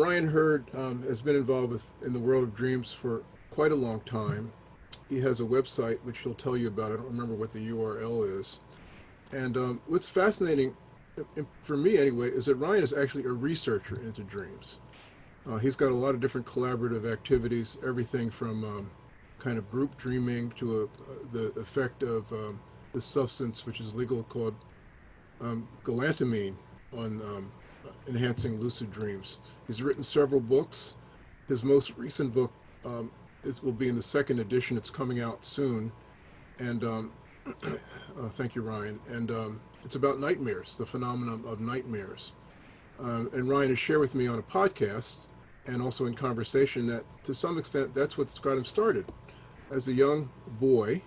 Ryan Hurd um, has been involved with in the world of dreams for quite a long time. He has a website which he'll tell you about. I don't remember what the URL is. And um, what's fascinating, for me anyway, is that Ryan is actually a researcher into dreams. Uh, he's got a lot of different collaborative activities, everything from um, kind of group dreaming to a, uh, the effect of um, this substance, which is legal called um, galantamine on enhancing lucid dreams. He's written several books. His most recent book um, is, will be in the second edition. It's coming out soon. And um, uh, thank you, Ryan. And um, it's about nightmares, the phenomenon of nightmares. Um, and Ryan has shared with me on a podcast and also in conversation that to some extent that's what's got him started. As a young boy,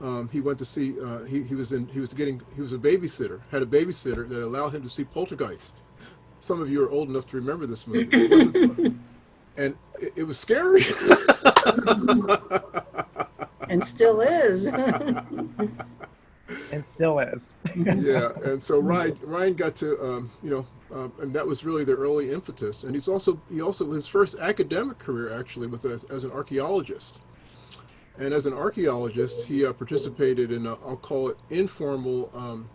um, he went to see, uh, he, he was in, he was getting, he was a babysitter, had a babysitter that allowed him to see Poltergeist. Some of you are old enough to remember this movie. and it, it, was scary. and still is. and still is. yeah, and so Ryan, Ryan got to, um, you know, um, and that was really the early impetus. And he's also, he also, his first academic career actually was as, as an archaeologist. And as an archaeologist, he uh, participated in, i will call it informal um,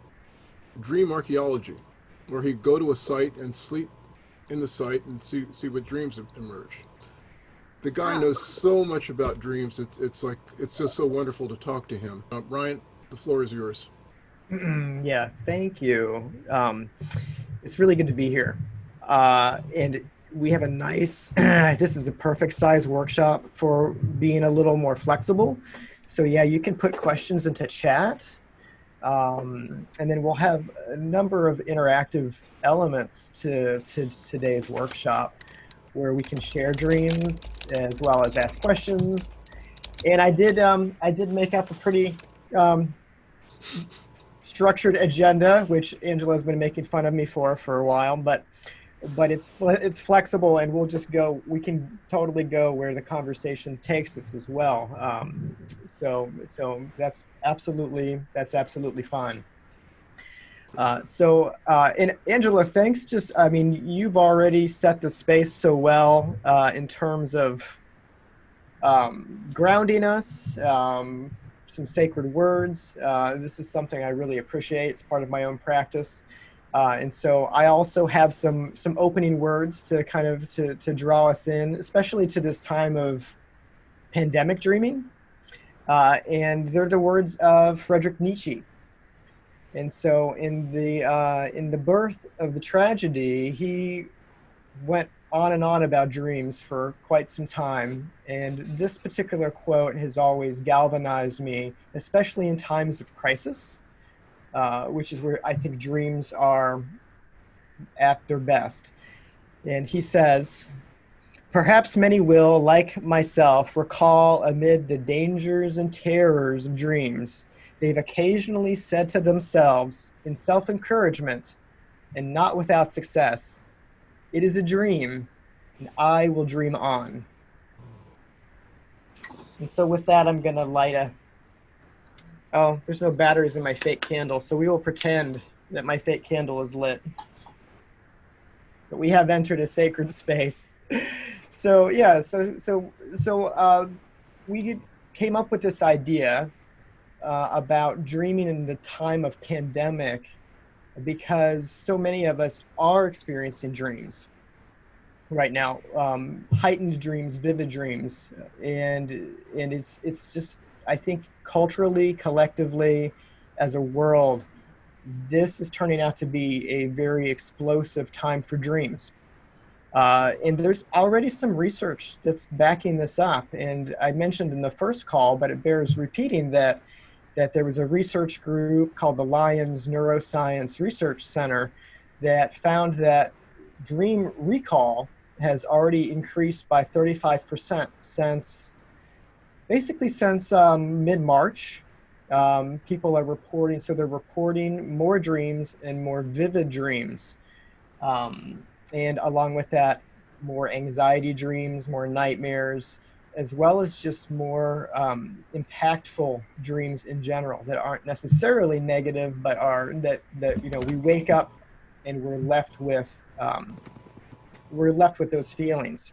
dream archaeology, where he'd go to a site and sleep in the site and see, see what dreams emerge. The guy knows so much about dreams. It's, it's like, it's just so wonderful to talk to him. Uh, Ryan, the floor is yours. yeah, thank you. Um, it's really good to be here. Uh, and we have a nice, this is a perfect size workshop for being a little more flexible. So yeah, you can put questions into chat. Um, and then we'll have a number of interactive elements to, to today's workshop where we can share dreams as well as ask questions. And I did, um, I did make up a pretty um, structured agenda, which Angela's been making fun of me for for a while, but but it's it's flexible and we'll just go we can totally go where the conversation takes us as well. Um, so so that's absolutely that's absolutely fine. Uh, so uh, and Angela thanks just I mean you've already set the space so well uh, in terms of um, grounding us um, some sacred words. Uh, this is something I really appreciate. It's part of my own practice uh, and so I also have some some opening words to kind of to, to draw us in, especially to this time of pandemic dreaming. Uh, and they're the words of Friedrich Nietzsche. And so in the uh, in the birth of the tragedy, he went on and on about dreams for quite some time. And this particular quote has always galvanized me, especially in times of crisis. Uh, which is where I think dreams are at their best. And he says, Perhaps many will, like myself, recall amid the dangers and terrors of dreams, they've occasionally said to themselves, in self encouragement, and not without success, It is a dream, and I will dream on. And so, with that, I'm going to light a Oh, there's no batteries in my fake candle, so we will pretend that my fake candle is lit. But we have entered a sacred space. So yeah, so so so uh, we came up with this idea uh, about dreaming in the time of pandemic because so many of us are experiencing dreams right now, um, heightened dreams, vivid dreams, and and it's it's just I think culturally, collectively, as a world, this is turning out to be a very explosive time for dreams. Uh, and there's already some research that's backing this up. And I mentioned in the first call, but it bears repeating that that there was a research group called the Lions Neuroscience Research Center that found that dream recall has already increased by 35% since basically since um, mid-March, um, people are reporting, so they're reporting more dreams and more vivid dreams. Um, and along with that, more anxiety dreams, more nightmares, as well as just more um, impactful dreams in general that aren't necessarily negative, but are that, that, you know, we wake up and we're left with um, we're left with those feelings.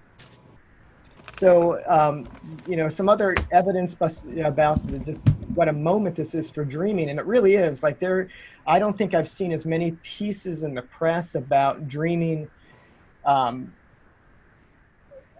So, um, you know, some other evidence about just what a moment this is for dreaming, and it really is. Like there, I don't think I've seen as many pieces in the press about dreaming. Um,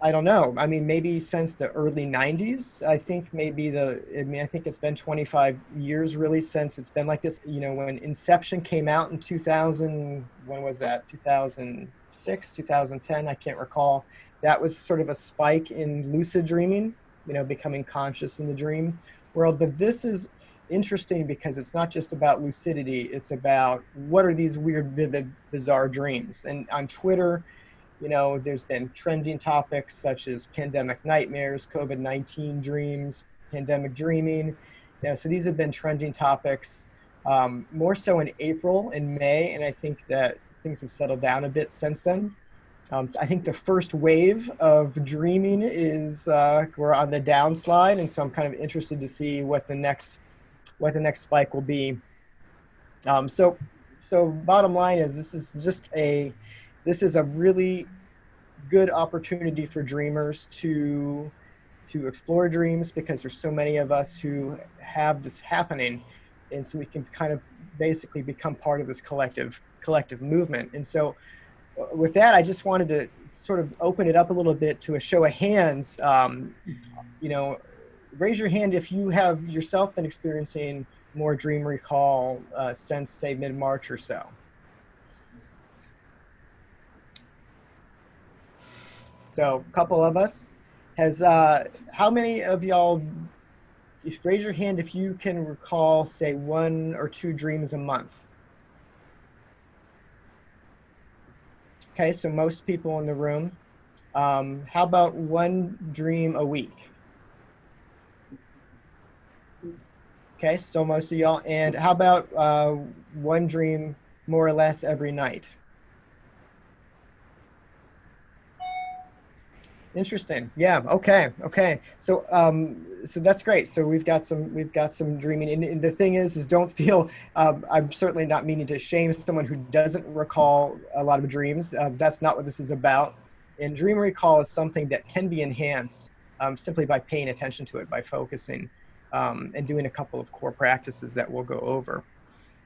I don't know. I mean, maybe since the early '90s. I think maybe the. I mean, I think it's been 25 years really since it's been like this. You know, when Inception came out in 2000, when was that? 2006, 2010. I can't recall that was sort of a spike in lucid dreaming, you know, becoming conscious in the dream world. But this is interesting because it's not just about lucidity, it's about what are these weird, vivid, bizarre dreams. And on Twitter, you know, there's been trending topics such as pandemic nightmares, COVID 19 dreams, pandemic dreaming. You know, so these have been trending topics um, more so in April and May, and I think that things have settled down a bit since then. Um, I think the first wave of dreaming is uh, we're on the downslide, and so I'm kind of interested to see what the next what the next spike will be. Um, so, so bottom line is this is just a this is a really good opportunity for dreamers to to explore dreams because there's so many of us who have this happening, and so we can kind of basically become part of this collective collective movement. And so with that, I just wanted to sort of open it up a little bit to a show of hands. Um, you know, raise your hand if you have yourself been experiencing more dream recall uh, since, say, mid March or so. So, a couple of us. Has uh, how many of y'all? If raise your hand if you can recall, say, one or two dreams a month. Okay, so most people in the room. Um, how about one dream a week? Okay, so most of y'all. And how about uh, one dream more or less every night? Interesting. Yeah. Okay. Okay. So, um, so that's great. So we've got some, we've got some dreaming. And, and the thing is, is don't feel. Um, I'm certainly not meaning to shame someone who doesn't recall a lot of dreams. Uh, that's not what this is about. And dream recall is something that can be enhanced um, simply by paying attention to it, by focusing, um, and doing a couple of core practices that we'll go over.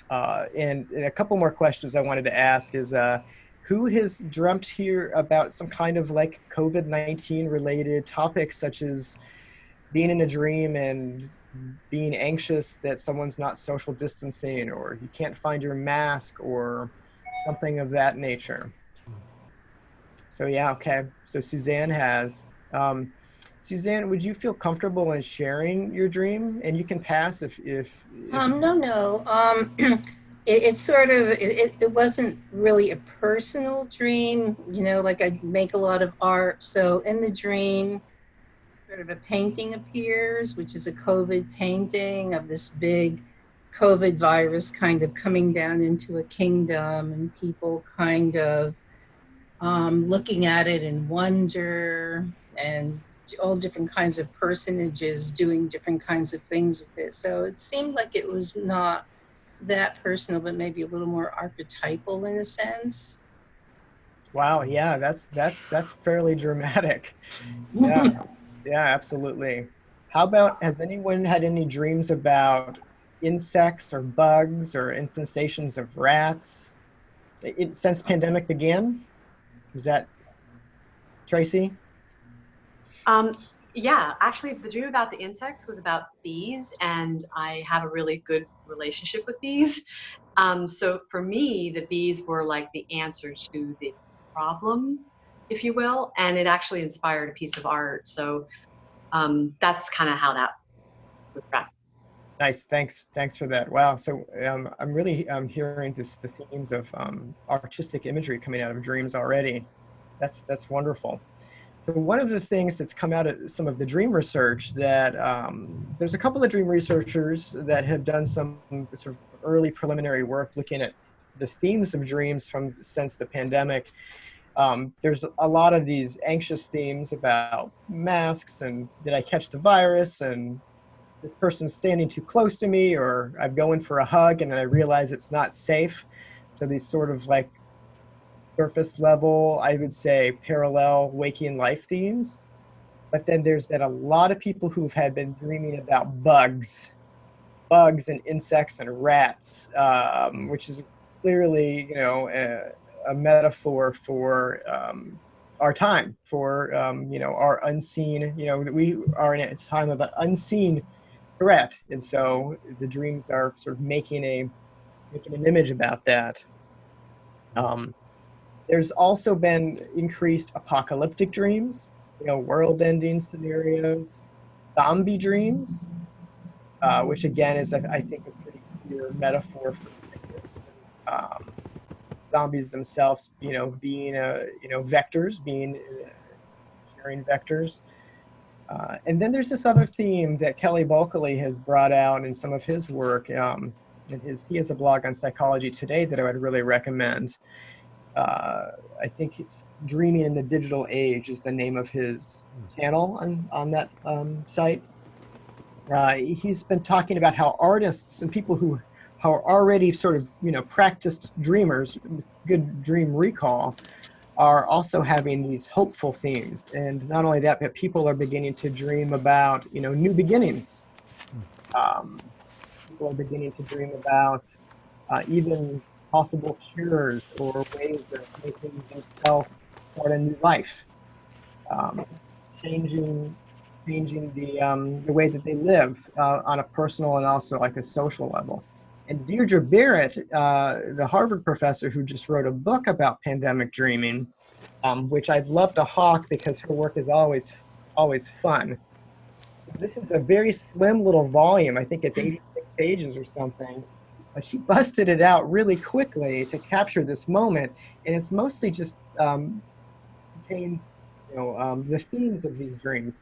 Uh, and, and, a couple more questions I wanted to ask is. Uh, who has dreamt here about some kind of like COVID 19 related topics, such as being in a dream and being anxious that someone's not social distancing or you can't find your mask or something of that nature? So, yeah, okay. So, Suzanne has. Um, Suzanne, would you feel comfortable in sharing your dream? And you can pass if. if, if Um, no, no. Um, it, it's sort of it, it wasn't really a personal dream you know like i make a lot of art. So in the dream sort of a painting appears which is a covid painting of this big covid virus kind of coming down into a kingdom and people kind of um, looking at it in wonder and all different kinds of personages doing different kinds of things with it. So it seemed like it was not that personal, but maybe a little more archetypal in a sense. Wow, yeah, that's that's that's fairly dramatic. Yeah, yeah, absolutely. How about has anyone had any dreams about insects or bugs or infestations of rats it, since pandemic began? Is that Tracy? Um, yeah, actually, the dream about the insects was about bees, and I have a really good relationship with bees. Um, so for me, the bees were like the answer to the problem, if you will, and it actually inspired a piece of art. So um, that's kind of how that was wrapped. Nice, thanks, thanks for that. Wow, so um, I'm really um, hearing this, the themes of um, artistic imagery coming out of dreams already. That's that's wonderful. So one of the things that's come out of some of the dream research that um, there's a couple of dream researchers that have done some sort of early preliminary work looking at the themes of dreams from since the pandemic. Um, there's a lot of these anxious themes about masks and did I catch the virus and this person's standing too close to me or I'm going for a hug and I realize it's not safe. So these sort of like surface level, I would say parallel waking life themes. But then there's been a lot of people who've had been dreaming about bugs, bugs and insects and rats, um, which is clearly, you know, a, a metaphor for um, our time, for um, you know our unseen. You know, we are in a time of an unseen threat, and so the dreams are sort of making a making an image about that. Um, there's also been increased apocalyptic dreams, you know, world-ending scenarios, zombie dreams, uh, which again is, I, think, a pretty clear metaphor for sickness. Um, zombies themselves, you know, being, a, you know, vectors, being uh, carrying vectors. Uh, and then there's this other theme that Kelly Bulkeley has brought out in some of his work. Um, and his, he has a blog on Psychology Today that I would really recommend. Uh, I think it's Dreaming in the Digital Age is the name of his channel on, on that um, site. Uh, he's been talking about how artists and people who are already sort of, you know, practiced dreamers, good dream recall, are also having these hopeful themes. And not only that, but people are beginning to dream about, you know, new beginnings. Um, people are beginning to dream about uh, even possible cures or ways of making themselves start a new life, um, changing changing the um, the way that they live uh, on a personal and also like a social level. And Deirdre Barrett, uh, the Harvard professor who just wrote a book about pandemic dreaming, um, which I'd love to hawk because her work is always always fun. This is a very slim little volume. I think it's 86 pages or something. But she busted it out really quickly to capture this moment, and it's mostly just um, contains you know um, the themes of these dreams.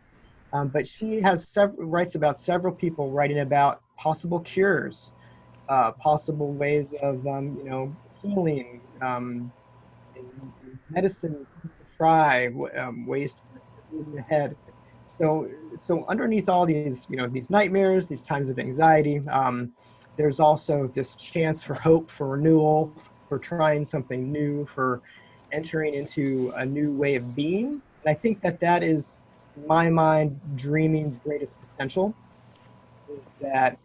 Um, but she has several writes about several people writing about possible cures, uh, possible ways of um, you know healing, um, medicine to try, um, ways to move ahead. So so underneath all these you know these nightmares, these times of anxiety, um, there's also this chance for hope, for renewal, for trying something new, for entering into a new way of being. And I think that that is, in my mind, dreaming's greatest potential is that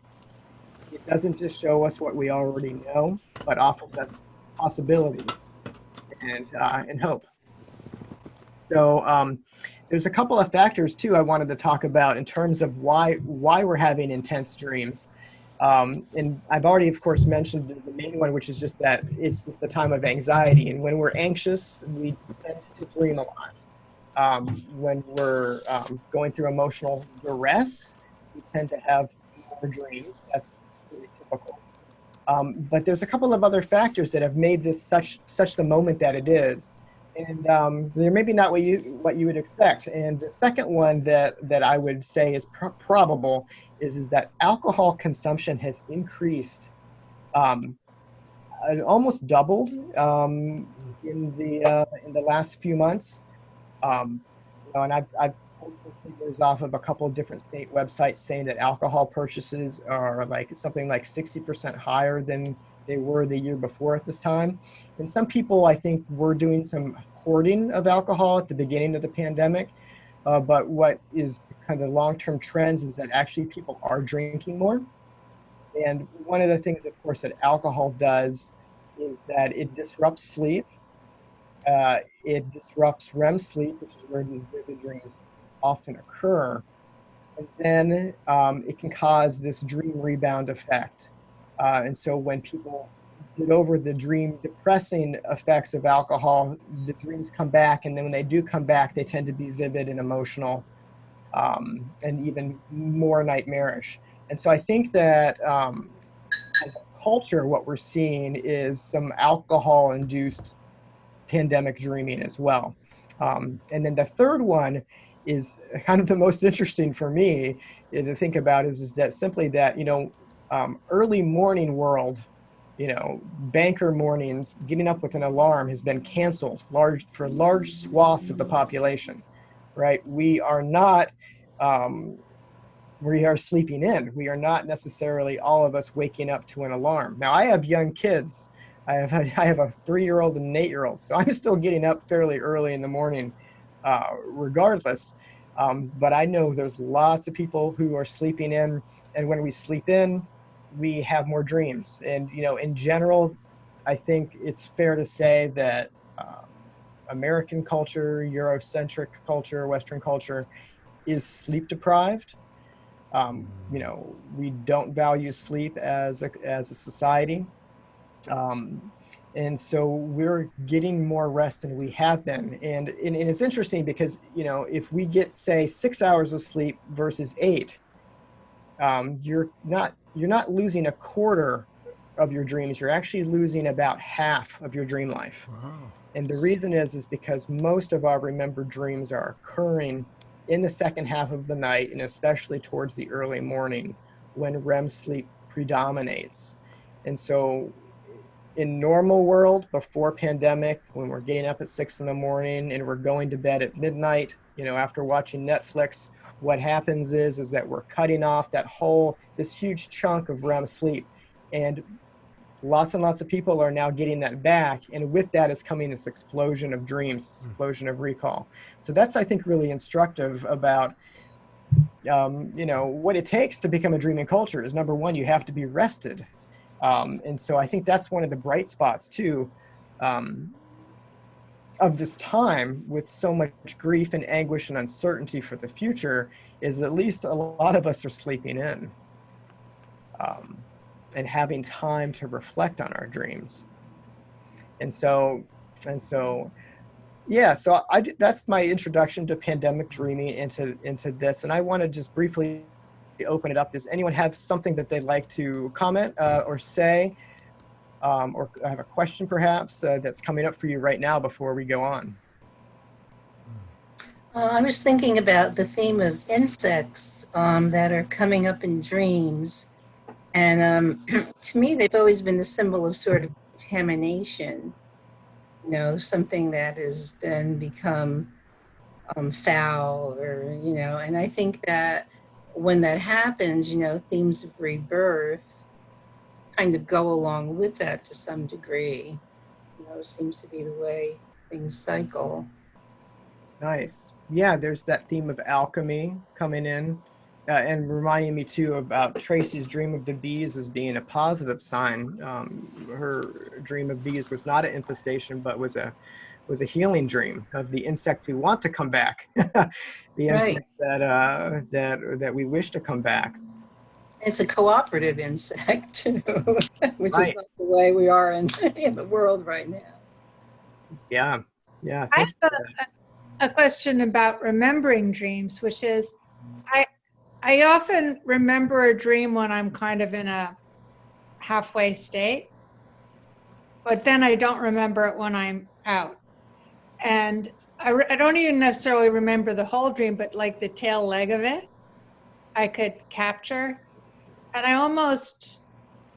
it doesn't just show us what we already know, but offers us possibilities and, uh, and hope. So um, there's a couple of factors too I wanted to talk about in terms of why why we're having intense dreams. Um, and I've already, of course, mentioned the main one, which is just that it's just the time of anxiety. And when we're anxious, we tend to dream a lot. Um, when we're um, going through emotional duress, we tend to have more dreams. That's really typical. Um, but there's a couple of other factors that have made this such such the moment that it is and um, they're maybe not what you what you would expect. And the second one that that I would say is pr probable is is that alcohol consumption has increased, um, almost doubled um, in the uh, in the last few months. Um, you know, and I've, I've pulled some figures off of a couple of different state websites saying that alcohol purchases are like something like 60% higher than they were the year before at this time. And some people, I think, were doing some hoarding of alcohol at the beginning of the pandemic. Uh, but what is kind of long-term trends is that actually people are drinking more. And one of the things, of course, that alcohol does is that it disrupts sleep. Uh, it disrupts REM sleep, which is where these vivid dreams often occur. And then um, it can cause this dream rebound effect. Uh, and so when people get over the dream depressing effects of alcohol, the dreams come back. And then when they do come back, they tend to be vivid and emotional um, and even more nightmarish. And so I think that um, as a culture, what we're seeing is some alcohol induced pandemic dreaming as well. Um, and then the third one is kind of the most interesting for me to think about is, is that simply that, you know, um, early morning world, you know, banker mornings, getting up with an alarm has been canceled large for large swaths of the population, right? We are not, um, we are sleeping in. We are not necessarily all of us waking up to an alarm. Now I have young kids I have I have a three-year-old and an eight-year-old, so I'm still getting up fairly early in the morning, uh, regardless. Um, but I know there's lots of people who are sleeping in, and when we sleep in, we have more dreams. And you know, in general, I think it's fair to say that uh, American culture, Eurocentric culture, Western culture, is sleep deprived. Um, you know, we don't value sleep as a, as a society. Um, and so we're getting more rest than we have been. And, and, and it's interesting because, you know, if we get, say, six hours of sleep versus eight, um, you're not you're not losing a quarter of your dreams. You're actually losing about half of your dream life. Wow. And the reason is is because most of our remembered dreams are occurring in the second half of the night and especially towards the early morning when REM sleep predominates. And so in normal world before pandemic when we're getting up at six in the morning and we're going to bed at midnight you know after watching netflix what happens is is that we're cutting off that whole this huge chunk of rem sleep. And lots and lots of people are now getting that back and with that is coming this explosion of dreams this explosion of recall. So that's i think really instructive about um, you know what it takes to become a dreaming culture is number one you have to be rested. Um, and so I think that's one of the bright spots too um, of this time with so much grief and anguish and uncertainty for the future is at least a lot of us are sleeping in um, and having time to reflect on our dreams. And so, and so, yeah, so I, that's my introduction to pandemic dreaming into, into this. And I want to just briefly open it up. Does anyone have something that they'd like to comment uh, or say? Um, or I have a question perhaps uh, that's coming up for you right now before we go on? Uh, I was thinking about the theme of insects um, that are coming up in dreams. And um, to me, they've always been the symbol of sort of contamination, you know, something that has then become um, foul or, you know, and I think that when that happens, you know, themes of rebirth kind of go along with that to some degree. You know, seems to be the way things cycle. Nice. Yeah, there's that theme of alchemy coming in. Uh, and reminding me too about Tracy's dream of the bees as being a positive sign. Um, her dream of bees was not an infestation, but was a was a healing dream of the insect we want to come back, the Right. insect that uh, that that we wish to come back. It's a cooperative insect, too, which is not the way we are in, in the world right now. Yeah, yeah. I have a, a question about remembering dreams, which is, I, I often remember a dream when I'm kind of in a halfway state, but then I don't remember it when I'm out. And I, I don't even necessarily remember the whole dream, but like the tail leg of it, I could capture. And I almost,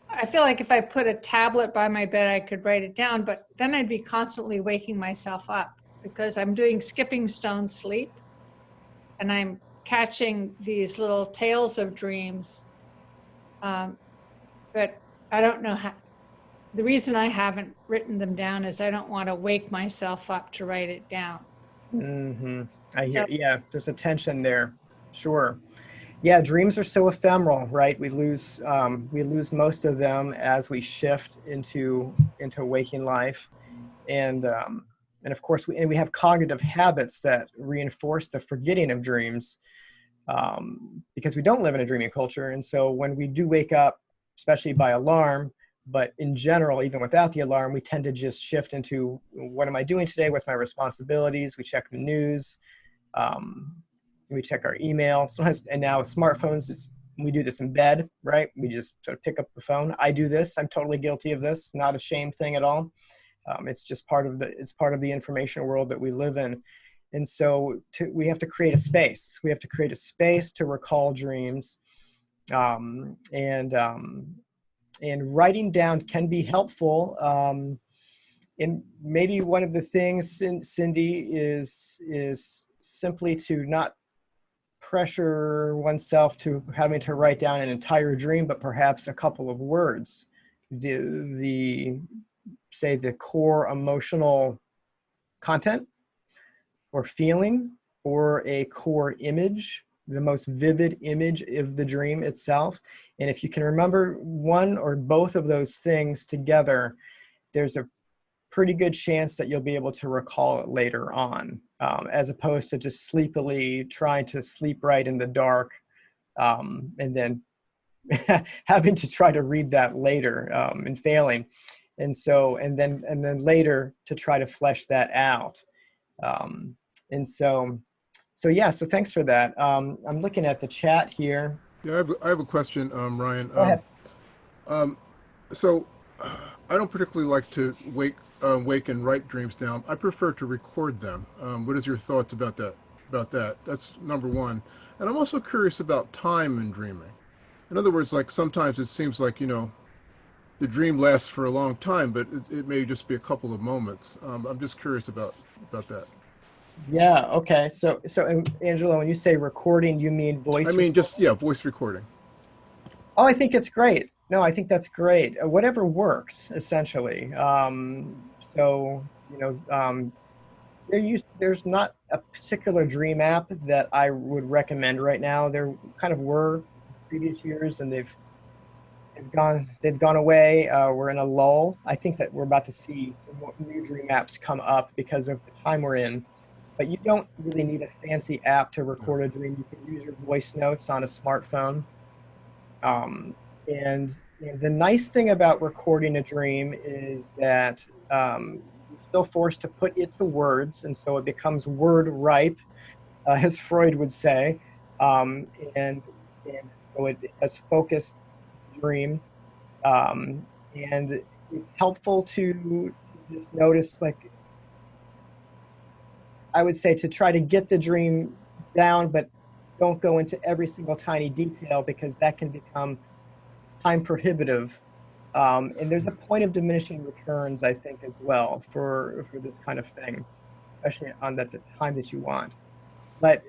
I feel like if I put a tablet by my bed, I could write it down, but then I'd be constantly waking myself up because I'm doing skipping stone sleep and I'm catching these little tales of dreams. Um, but I don't know how, the reason I haven't written them down is I don't want to wake myself up to write it down. hmm I hear, So- yeah, there's a tension there. Sure. Yeah, dreams are so ephemeral, right? We lose um, we lose most of them as we shift into into waking life, and um, and of course we and we have cognitive habits that reinforce the forgetting of dreams um, because we don't live in a dreaming culture. And so when we do wake up, especially by alarm, but in general, even without the alarm, we tend to just shift into what am I doing today? What's my responsibilities? We check the news. Um, we check our email. Sometimes, and now with smartphones, it's, we do this in bed, right? We just sort of pick up the phone. I do this. I'm totally guilty of this. Not a shame thing at all. Um, it's just part of the it's part of the information world that we live in. And so to, we have to create a space. We have to create a space to recall dreams. Um, and um, and writing down can be helpful. Um, and maybe one of the things, Cindy, is is simply to not pressure oneself to having to write down an entire dream, but perhaps a couple of words. The the say the core emotional content or feeling or a core image, the most vivid image of the dream itself. And if you can remember one or both of those things together, there's a pretty good chance that you'll be able to recall it later on, um, as opposed to just sleepily trying to sleep right in the dark um, and then having to try to read that later um, and failing. And so, and then, and then later to try to flesh that out. Um, and so, so yeah, so thanks for that. Um, I'm looking at the chat here. Yeah, I have, I have a question, um, Ryan. Go ahead. Um, um, so, uh, I don't particularly like to wake, uh, wake and write dreams down. I prefer to record them. Um, what is your thoughts about that? About that? That's number one. And I'm also curious about time in dreaming. In other words, like sometimes it seems like you know, the dream lasts for a long time, but it, it may just be a couple of moments. Um, I'm just curious about about that. Yeah. Okay. So, so Angela, when you say recording, you mean voice? I mean, just yeah, voice recording. Oh, I think it's great. No, I think that's great. Uh, whatever works, essentially. Um, so, you know, um, there used, there's not a particular dream app that I would recommend right now. There kind of were previous years, and they've they've gone they've gone away. Uh, we're in a lull. I think that we're about to see new dream apps come up because of the time we're in. But you don't really need a fancy app to record a dream. You can use your voice notes on a smartphone. Um, and, the nice thing about recording a dream is that um, you're still forced to put it to words, and so it becomes word ripe, uh, as Freud would say. Um, and, and so it has focused dream. Um, and it's helpful to just notice, like, I would say to try to get the dream down, but don't go into every single tiny detail because that can become time prohibitive. Um, and there's a point of diminishing returns, I think, as well for for this kind of thing, especially on that the time that you want. But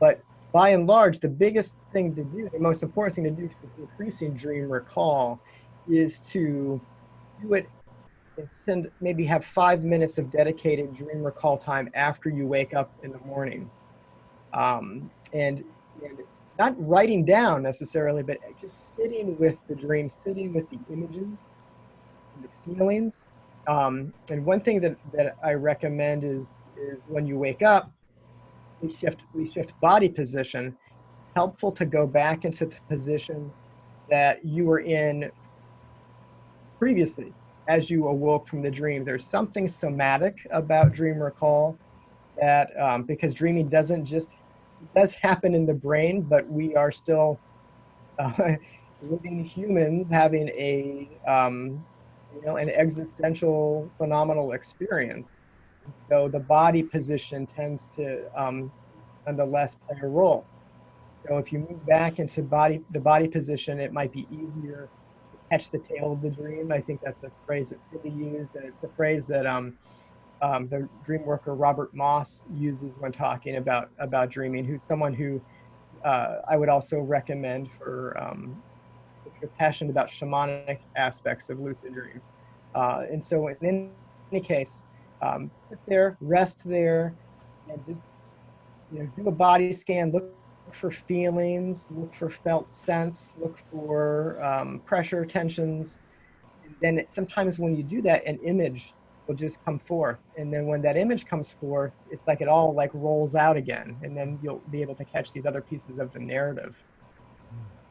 but by and large, the biggest thing to do, the most important thing to do for increasing dream recall, is to do it and send maybe have five minutes of dedicated dream recall time after you wake up in the morning. Um, and, and not writing down necessarily, but just sitting with the dream, sitting with the images, and the feelings. Um, and one thing that, that I recommend is, is when you wake up, we shift, we shift body position. It's helpful to go back into the position that you were in previously as you awoke from the dream. There's something somatic about dream recall that um, because dreaming doesn't just does happen in the brain, but we are still uh, living humans having a um, you know an existential phenomenal experience. So the body position tends to um, nonetheless play a role. So if you move back into body the body position, it might be easier to catch the tail of the dream. I think that's a phrase that Cindy used, and it's a phrase that um, um, the dream worker Robert Moss uses when talking about about dreaming. Who's someone who uh, I would also recommend for um, if you're passionate about shamanic aspects of lucid dreams. Uh, and so, in any case, um, sit there, rest there, and just you know, do a body scan. Look for feelings, look for felt sense, look for um, pressure, tensions. And then sometimes when you do that, an image will just come forth. And then when that image comes forth, it's like it all like rolls out again. And then you'll be able to catch these other pieces of the narrative.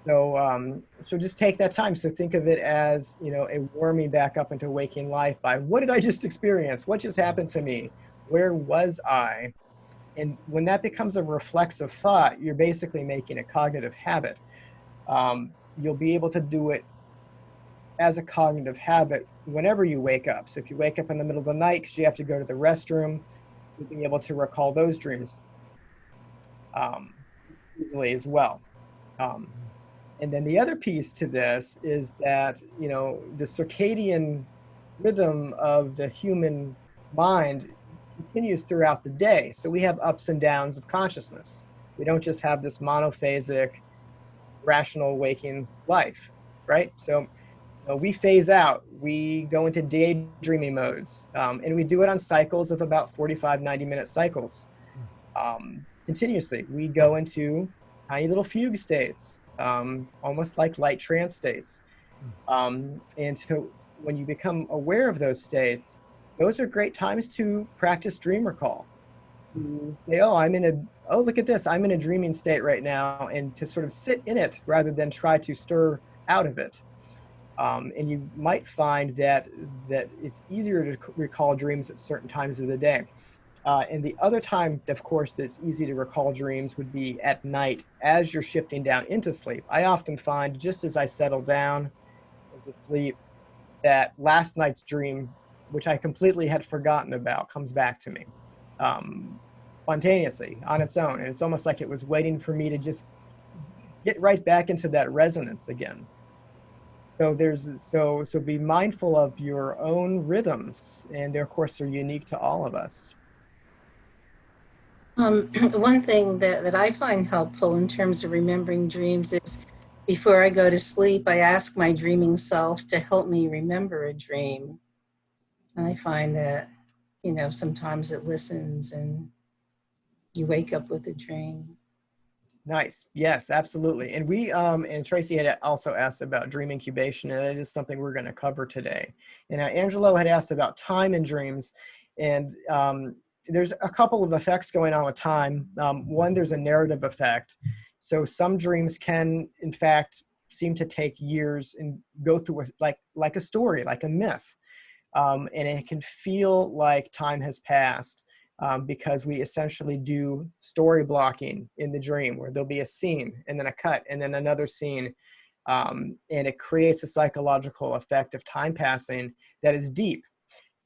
So, um, so just take that time. So think of it as, you know, a warming back up into waking life by what did I just experience? What just happened to me? Where was I? And when that becomes a reflexive thought, you're basically making a cognitive habit. Um, you'll be able to do it as a cognitive habit whenever you wake up. So if you wake up in the middle of the night because you have to go to the restroom, you'll be able to recall those dreams um, easily as well. Um, and then the other piece to this is that, you know, the circadian rhythm of the human mind continues throughout the day. So we have ups and downs of consciousness. We don't just have this monophasic, rational waking life, right? So uh, we phase out. We go into daydreaming modes, um, and we do it on cycles of about 45, 90 minute cycles. Um, continuously, we go into tiny little fugue states, um, almost like light trance states. Um, and when you become aware of those states, those are great times to practice dream recall. To say, oh, I'm in a, oh, look at this, I'm in a dreaming state right now, and to sort of sit in it rather than try to stir out of it. Um, and you might find that that it's easier to recall dreams at certain times of the day. Uh, and the other time, of course, that's easy to recall dreams would be at night as you're shifting down into sleep. I often find just as I settle down into sleep, that last night's dream, which I completely had forgotten about, comes back to me um, spontaneously on its own. And it's almost like it was waiting for me to just get right back into that resonance again. So there's so so be mindful of your own rhythms, and they, of course are unique to all of us. Um, one thing that, that I find helpful in terms of remembering dreams is before I go to sleep, I ask my dreaming self to help me remember a dream. And I find that, you know, sometimes it listens and you wake up with a dream. Nice. Yes, absolutely. And we um and Tracy had also asked about dream incubation, and that is something we're going to cover today. And uh, Angela had asked about time in dreams, and um, there's a couple of effects going on with time. Um, one, there's a narrative effect. So some dreams can, in fact, seem to take years and go through a, like like a story, like a myth, um, and it can feel like time has passed um, because we essentially do story blocking in the dream where there'll be a scene and then a cut and then another scene. Um, and it creates a psychological effect of time passing that is deep.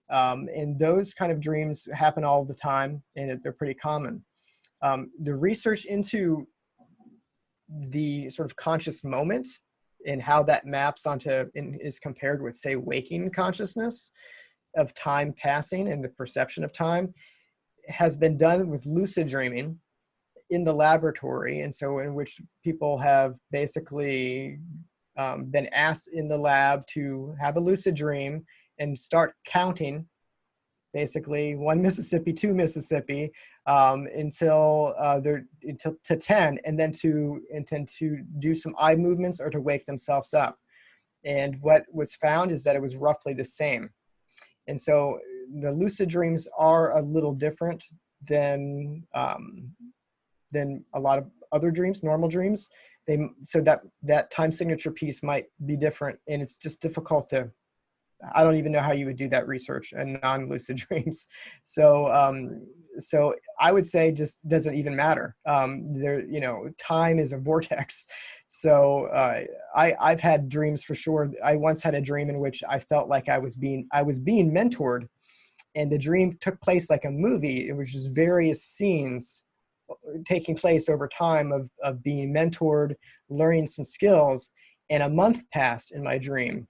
Um, and those kind of dreams happen all the time and they're pretty common. Um, the research into the sort of conscious moment and how that maps onto and is compared with say waking consciousness of time passing and the perception of time has been done with lucid dreaming in the laboratory, and so in which people have basically um, been asked in the lab to have a lucid dream and start counting basically one Mississippi, two Mississippi, um, until uh, they're until to ten, and then to intend to do some eye movements or to wake themselves up. And what was found is that it was roughly the same. And so the lucid dreams are a little different than um, than a lot of other dreams, normal dreams. They so that that time signature piece might be different, and it's just difficult to. I don't even know how you would do that research in non-lucid dreams. So um, so I would say just doesn't even matter. Um, there, you know, time is a vortex. So uh, I I've had dreams for sure. I once had a dream in which I felt like I was being I was being mentored and the dream took place like a movie. It was just various scenes uh, taking place over time of, of being mentored, learning some skills. And a month passed in my dream.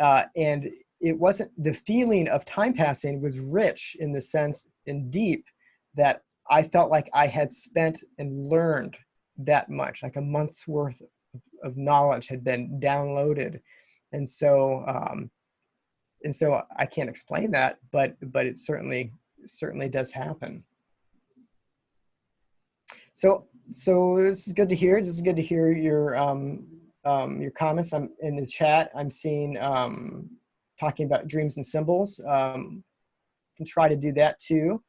Uh, and it wasn't the feeling of time passing was rich in the sense and deep that I felt like I had spent and learned that much, like a month's worth of, of knowledge had been downloaded. And so um, and so I can't explain that, but but it certainly certainly does happen. So so this is good to hear. This is good to hear your um, um, your comments. I'm in the chat. I'm seeing um, talking about dreams and symbols. Um, can try to do that too.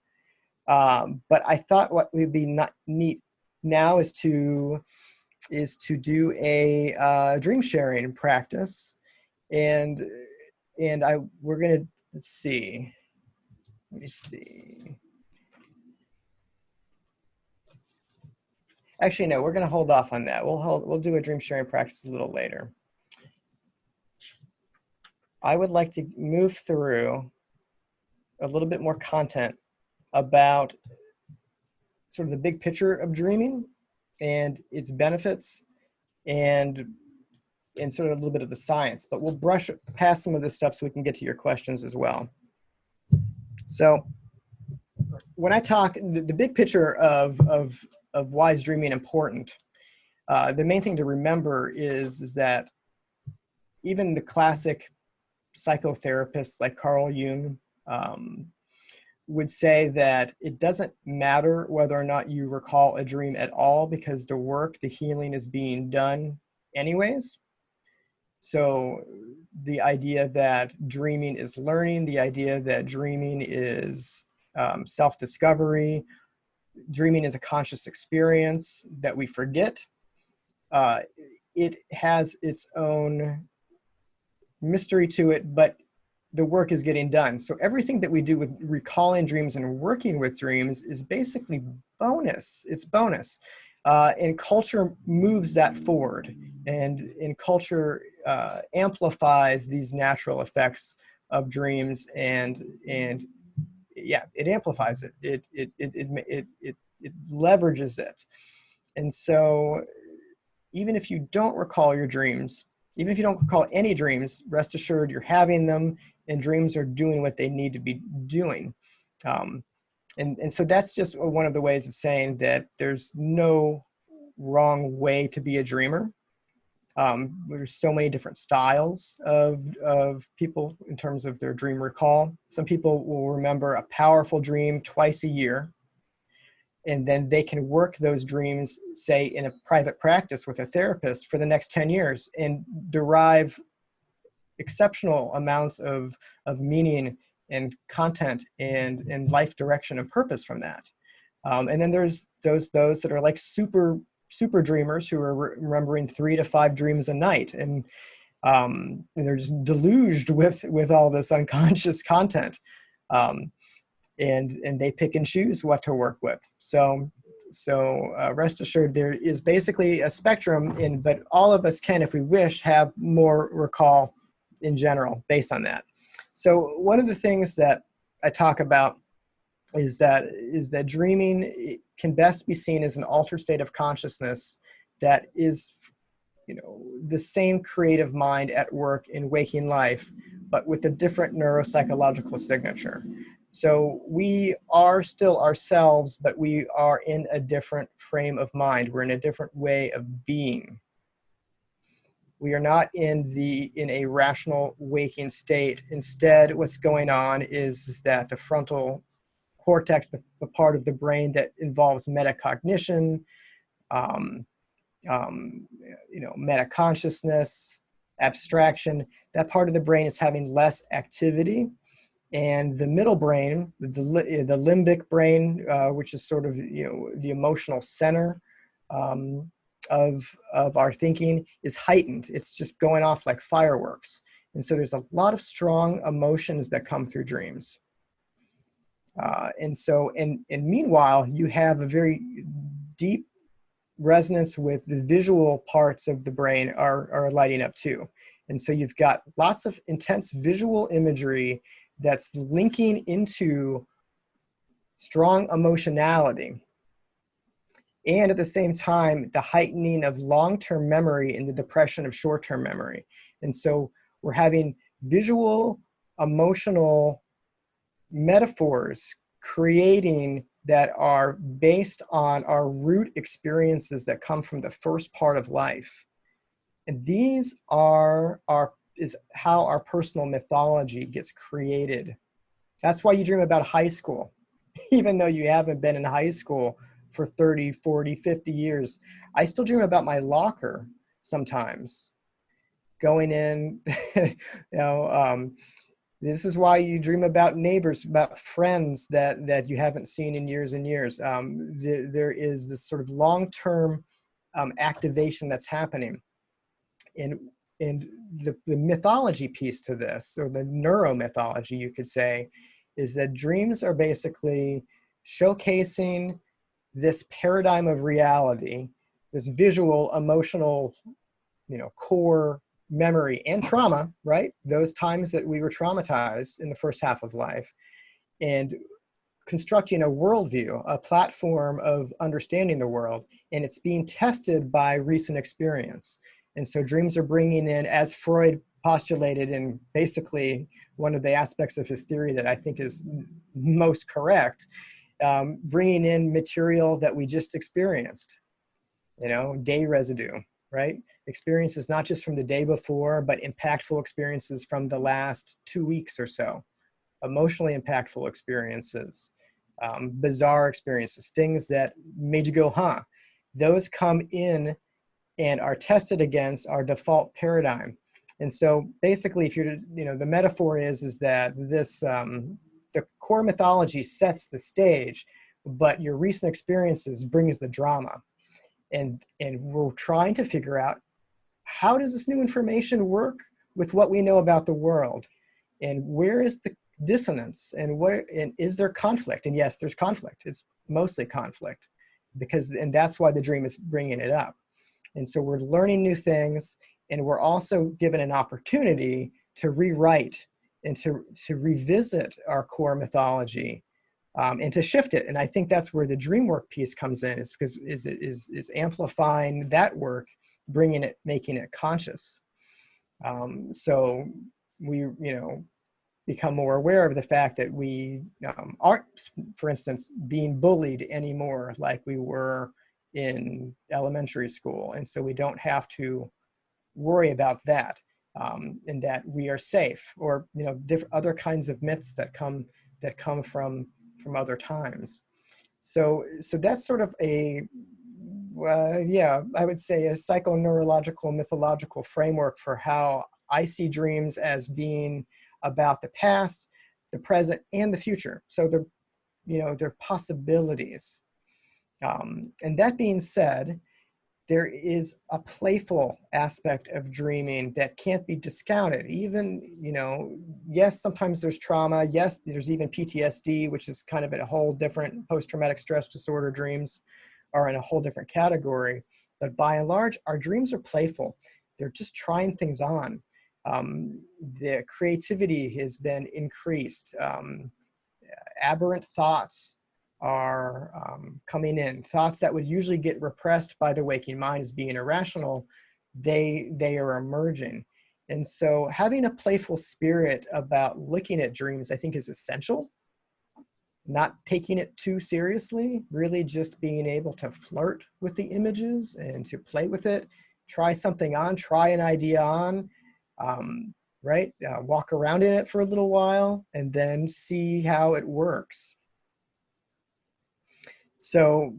Um, but I thought what would be not neat now is to is to do a uh, dream sharing practice and and I we're gonna let's see. Let me see. Actually, no, we're gonna hold off on that. We'll hold, we'll do a dream sharing practice a little later. I would like to move through a little bit more content about sort of the big picture of dreaming and its benefits and and sort of a little bit of the science, but we'll brush past some of this stuff so we can get to your questions as well. So when I talk, the, the big picture of, of, of why is dreaming important, uh, the main thing to remember is, is that even the classic psychotherapists like Carl Jung um, would say that it doesn't matter whether or not you recall a dream at all because the work, the healing is being done anyways. So the idea that dreaming is learning, the idea that dreaming is um, self-discovery, dreaming is a conscious experience that we forget. Uh, it has its own mystery to it, but the work is getting done. So everything that we do with recalling dreams and working with dreams is basically bonus. It's bonus. Uh, and culture moves that forward. And in culture uh, amplifies these natural effects of dreams and and yeah it amplifies it. It it it it, it, it, it leverages it. And so even if you don't recall your dreams even if you don't recall any dreams rest assured you're having them and dreams are doing what they need to be doing. Um, and and so that's just one of the ways of saying that there's no wrong way to be a dreamer um, there's so many different styles of, of people in terms of their dream recall. Some people will remember a powerful dream twice a year, and then they can work those dreams, say, in a private practice with a therapist for the next 10 years and derive exceptional amounts of, of meaning and content and, and life direction and purpose from that. Um, and then there's those, those that are like super super dreamers who are re remembering three to five dreams a night. And, um, and they're just deluged with with all this unconscious content. Um, and and they pick and choose what to work with. So so uh, rest assured there is basically a spectrum in but all of us can if we wish have more recall in general based on that so one of the things that i talk about is that is that dreaming can best be seen as an altered state of consciousness that is you know the same creative mind at work in waking life but with a different neuropsychological signature. So we are still ourselves but we are in a different frame of mind. We're in a different way of being we are not in the in a rational waking state instead what's going on is, is that the frontal cortex, the, the part of the brain that involves metacognition, um, um, you know, metaconsciousness, abstraction, that part of the brain is having less activity. And the middle brain, the, the limbic brain, uh, which is sort of, you know, the emotional center um, of, of our thinking is heightened. It's just going off like fireworks. And so there's a lot of strong emotions that come through dreams. Uh, and so, and, and meanwhile, you have a very deep resonance with the visual parts of the brain are, are lighting up too. And so you've got lots of intense visual imagery that's linking into strong emotionality. And at the same time, the heightening of long-term memory and the depression of short-term memory. And so we're having visual, emotional metaphors creating that are based on our root experiences that come from the first part of life. And these are our is how our personal mythology gets created. That's why you dream about high school, even though you haven't been in high school for 30, 40, 50 years. I still dream about my locker sometimes. Going in, you know, um, this is why you dream about neighbors, about friends that, that you haven't seen in years and years. Um, the, there is this sort of long-term um, activation that's happening. And, and the, the mythology piece to this, or the neuromythology, you could say, is that dreams are basically showcasing this paradigm of reality, this visual, emotional, you know, core memory and trauma, right? Those times that we were traumatized in the first half of life and constructing a worldview, a platform of understanding the world, and it's being tested by recent experience. And so dreams are bringing in, as Freud postulated, and basically one of the aspects of his theory that I think is most correct, um, bringing in material that we just experienced, you know, day residue, right? Experiences not just from the day before, but impactful experiences from the last two weeks or so. Emotionally impactful experiences, um, bizarre experiences, things that made you go, huh? Those come in and are tested against our default paradigm. And so basically, if you're, you know, the metaphor is, is that this, um, the core mythology sets the stage, but your recent experiences brings the drama. And, and we're trying to figure out how does this new information work with what we know about the world? And where is the dissonance and where, and is there conflict? And yes, there's conflict. It's mostly conflict because, and that's why the dream is bringing it up. And so we're learning new things and we're also given an opportunity to rewrite and to, to revisit our core mythology um, and to shift it. And I think that's where the dream work piece comes in is because is, is, is amplifying that work, bringing it, making it conscious. Um, so we, you know, become more aware of the fact that we um, aren't, for instance, being bullied anymore like we were in elementary school. And so we don't have to worry about that um, and that we are safe or, you know, other kinds of myths that come, that come from, from other times. So, so that's sort of a, uh, yeah, I would say a psychoneurological mythological framework for how I see dreams as being about the past, the present, and the future. So they're, you know, they're possibilities. Um, and that being said, there is a playful aspect of dreaming that can't be discounted. Even, you know, yes, sometimes there's trauma. Yes, there's even PTSD, which is kind of a whole different post-traumatic stress disorder dreams are in a whole different category. But by and large, our dreams are playful. They're just trying things on. Um, the creativity has been increased. Um, aberrant thoughts are um, coming in. Thoughts that would usually get repressed by the waking mind as being irrational, they, they are emerging. And so having a playful spirit about looking at dreams, I think is essential. Not taking it too seriously, really just being able to flirt with the images and to play with it, try something on, try an idea on, um, right? Uh, walk around in it for a little while and then see how it works. So,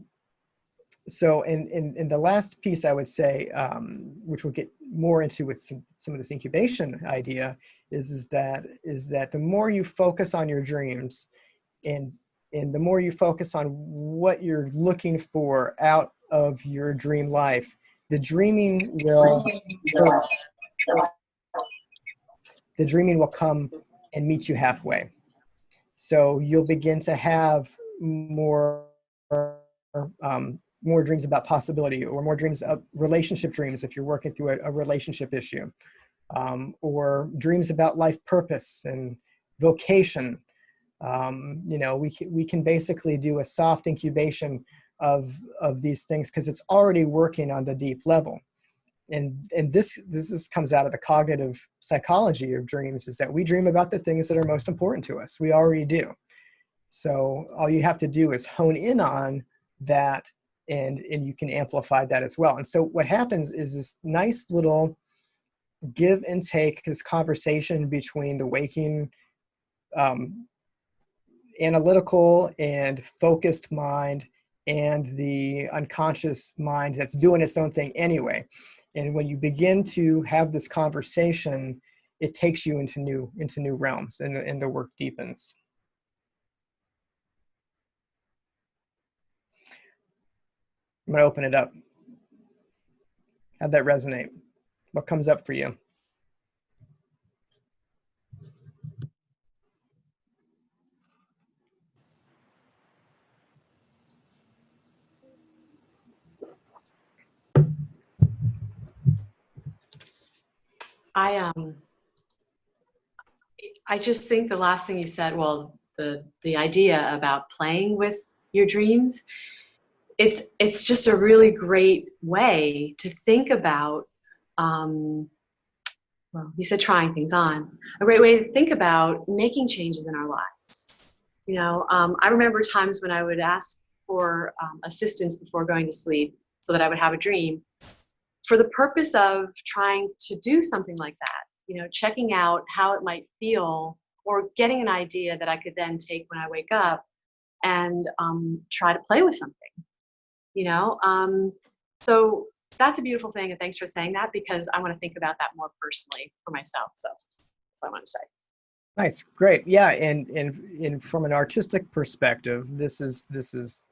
so in, in, in the last piece I would say, um, which we'll get more into with some, some of this incubation idea, is, is, that, is that the more you focus on your dreams and, and the more you focus on what you're looking for out of your dream life, the dreaming will, the dreaming will come and meet you halfway. So you'll begin to have more um, more dreams about possibility or more dreams of relationship dreams if you're working through a, a relationship issue um, or dreams about life purpose and vocation. Um, you know we, we can basically do a soft incubation of of these things because it's already working on the deep level. And and this this is, comes out of the cognitive psychology of dreams is that we dream about the things that are most important to us. We already do so all you have to do is hone in on that and, and you can amplify that as well. And so what happens is this nice little give and take, this conversation between the waking um, analytical and focused mind and the unconscious mind that's doing its own thing anyway. And when you begin to have this conversation, it takes you into new into new realms and, and the work deepens. I'm going to open it up. Have that resonate. What comes up for you? I um I just think the last thing you said, well, the the idea about playing with your dreams, it's it's just a really great way to think about um, well, you said trying things on, a great way to think about making changes in our lives. You know, um, I remember times when I would ask for um, assistance before going to sleep so that I would have a dream. for the purpose of trying to do something like that, you know, checking out how it might feel or getting an idea that I could then take when I wake up and um, try to play with something, you know? Um, so that's a beautiful thing. And thanks for saying that because I want to think about that more personally for myself. So that's what I want to say. Nice, great. Yeah, and and and from an artistic perspective, this is this is,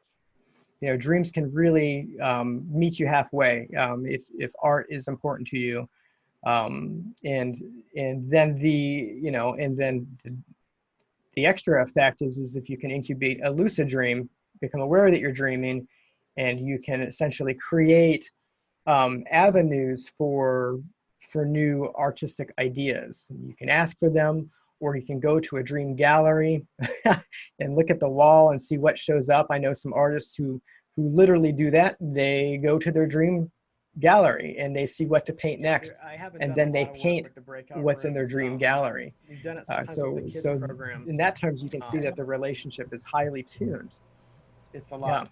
you know, dreams can really um, meet you halfway um, if if art is important to you, um, and and then the you know and then the, the extra effect is is if you can incubate a lucid dream, become aware that you're dreaming, and you can essentially create um, avenues for for new artistic ideas. You can ask for them or you can go to a dream gallery and look at the wall and see what shows up. I know some artists who who literally do that. They go to their dream gallery and they see what to paint next, and then they paint what's in their dream gallery. Uh, so so in that terms, you can see that the relationship is highly tuned. It's a lot.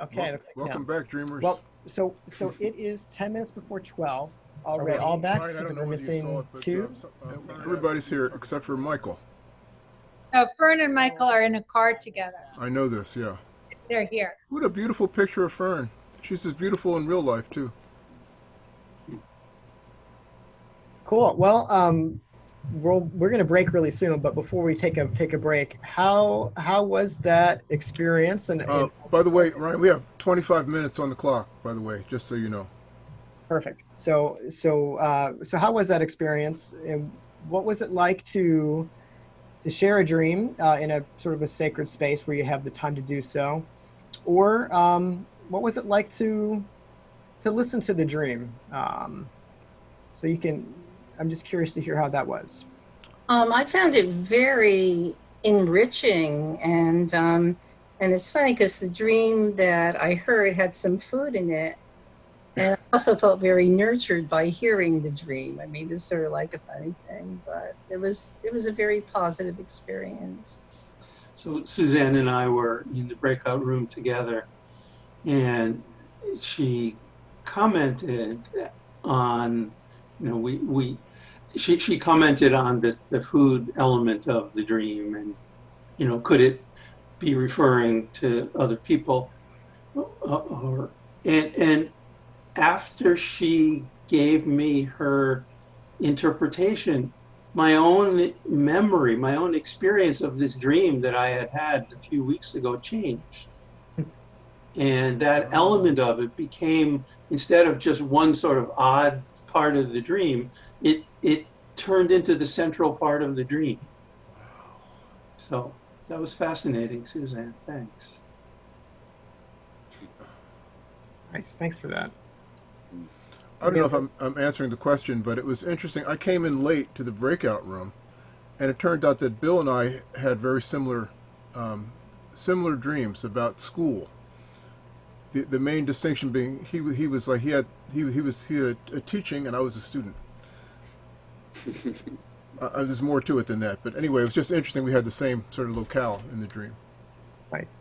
Okay. Wel- looks like- yeah. Welcome back, Dreamers. Well, so so it is ten minutes before twelve. All right, all back. Brian, So we're know whether you saw missing it, but, two. um, uh, Everybody's here except for Michael. No, Fern and Michael are in a car together. I know this, yeah. They're here. What a beautiful picture of Fern. She's as beautiful in real life, too. Cool. Well, um, we're we're gonna break really soon, but before we take a take a break, how how was that experience? And, Uh, and by the way, Ryan, we have 25 minutes on the clock, by the way, just so you know. perfect. So so uh, so how was that experience? And what was it like to to share a dream uh, in a sort of a sacred space where you have the time to do so, or um, what was it like to to listen to the dream? Um, so you can. I'm just curious to hear how that was. Um, I found it very enriching, and um, and it's funny because the dream that I heard had some food in it, and I also felt very nurtured by hearing the dream. I mean, it's sort of like a funny thing, but it was it was a very positive experience. So Suzanne and I were in the breakout room together, and she commented on, you know, we we she she commented on this the food element of the dream, and you know, could it be referring to other people, or and and after she gave me her interpretation my own memory, my own experience of this dream that I had had a few weeks ago changed. And that element of it became, instead of just one sort of odd part of the dream, it, it turned into the central part of the dream. So that was fascinating, Suzanne. Thanks. Nice. Thanks for that. I don't know if I'm, I'm answering the question, but it was interesting. I came in late to the breakout room, and it turned out that Bill and I had very similar, um, similar dreams about school. The, the main distinction being he he was like he had he he was he had a teaching and I was a student. uh, uh, there's more to it than that, but anyway, it was just interesting. We had the same sort of locale in the dream. Nice.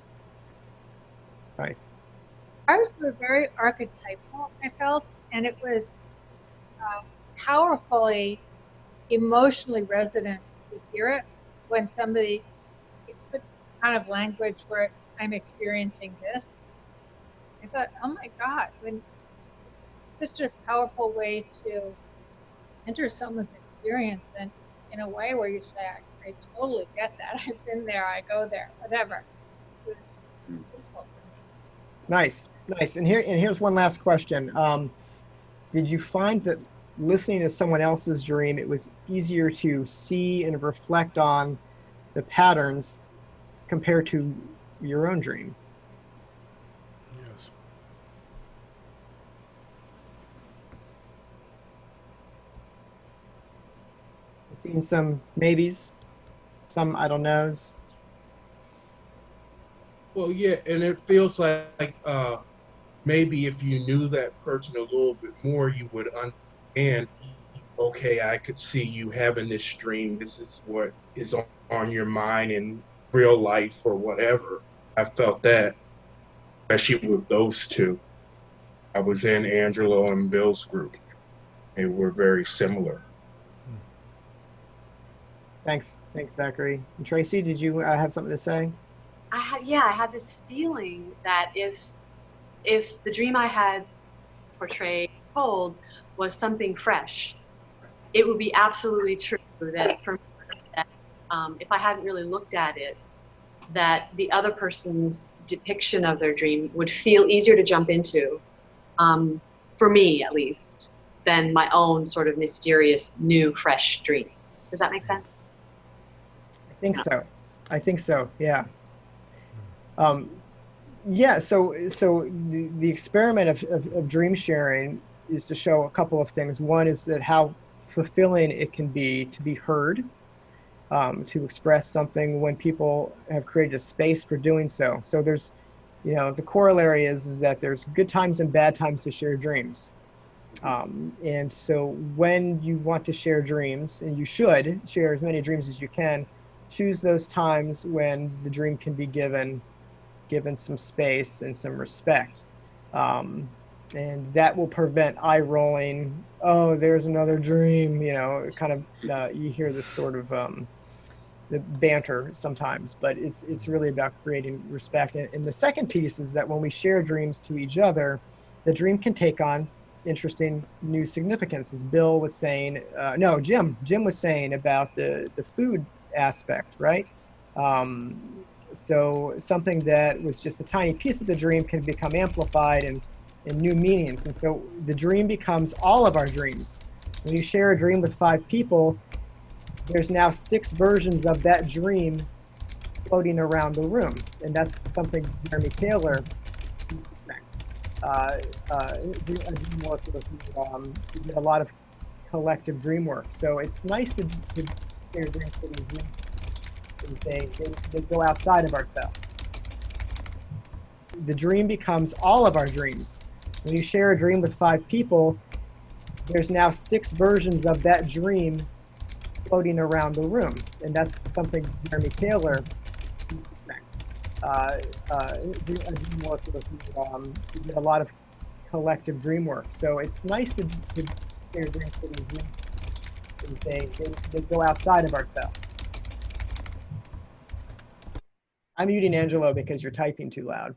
Nice. Ours were very archetypal, I felt, and it was uh, powerfully emotionally resonant to hear it when somebody put kind of language where I'm experiencing this. I thought, oh my God, when such a powerful way to enter someone's experience and in a way where you say, I, I totally get that. I've been there, I go there, whatever. It was beautiful for me. Nice. Nice. And here and here's one last question. Um, did you find that listening to someone else's dream, it was easier to see and reflect on the patterns compared to your own dream? Yes. Seeing some maybes, some I don't knows. Well, yeah, and it feels like uh, maybe if you knew that person a little bit more, you would understand. Okay, I could see you having this dream. This is what is on, on your mind in real life or whatever. I felt that, especially with those two. I was in Angelo and Bill's group. They were very similar. Thanks, thanks, Zachary. And Tracy, did you uh, have something to say? I had yeah, I had this feeling that if if the dream I had portrayed told was something fresh, it would be absolutely true that for me, that um, if I hadn't really looked at it, that the other person's depiction of their dream would feel easier to jump into, um, for me at least, than my own sort of mysterious, new, fresh dream. Does that make sense? I think so. I think so. Yeah. Um, yeah. So, so the, the experiment of, of, of dream sharing is to show a couple of things. One is that how fulfilling it can be to be heard, um, to express something when people have created a space for doing so. So there's, you know, the corollary is, is that there's good times and bad times to share dreams. Um, and so when you want to share dreams, and you should share as many dreams as you can, choose those times when the dream can be given given some space and some respect. Um, and that will prevent eye rolling. Oh there's another dream you know kind of uh, you hear this sort of um, the banter sometimes but it's it's really about creating respect. And, and the second piece is that when we share dreams to each other the dream can take on interesting new significance. As bill was saying uh, no jim jim was saying about the the food aspect, right? Um, so something that was just a tiny piece of the dream can become amplified and, and new meanings. And so the dream becomes all of our dreams. When you share a dream with five people, there's now six versions of that dream floating around the room. And that's something Jeremy Taylor uh, uh, um, did a lot of collective dream work. So it's nice to, to dreams. and They, they, they go outside of ourselves. The dream becomes all of our dreams. When you share a dream with five people, there's now six versions of that dream floating around the room. And that's something Jeremy Taylor uh, uh, um, did a lot of collective dream work. So it's nice to, to share dreams dreams and they, they, they go outside of ourselves. I'm muting Angelo because you're typing too loud.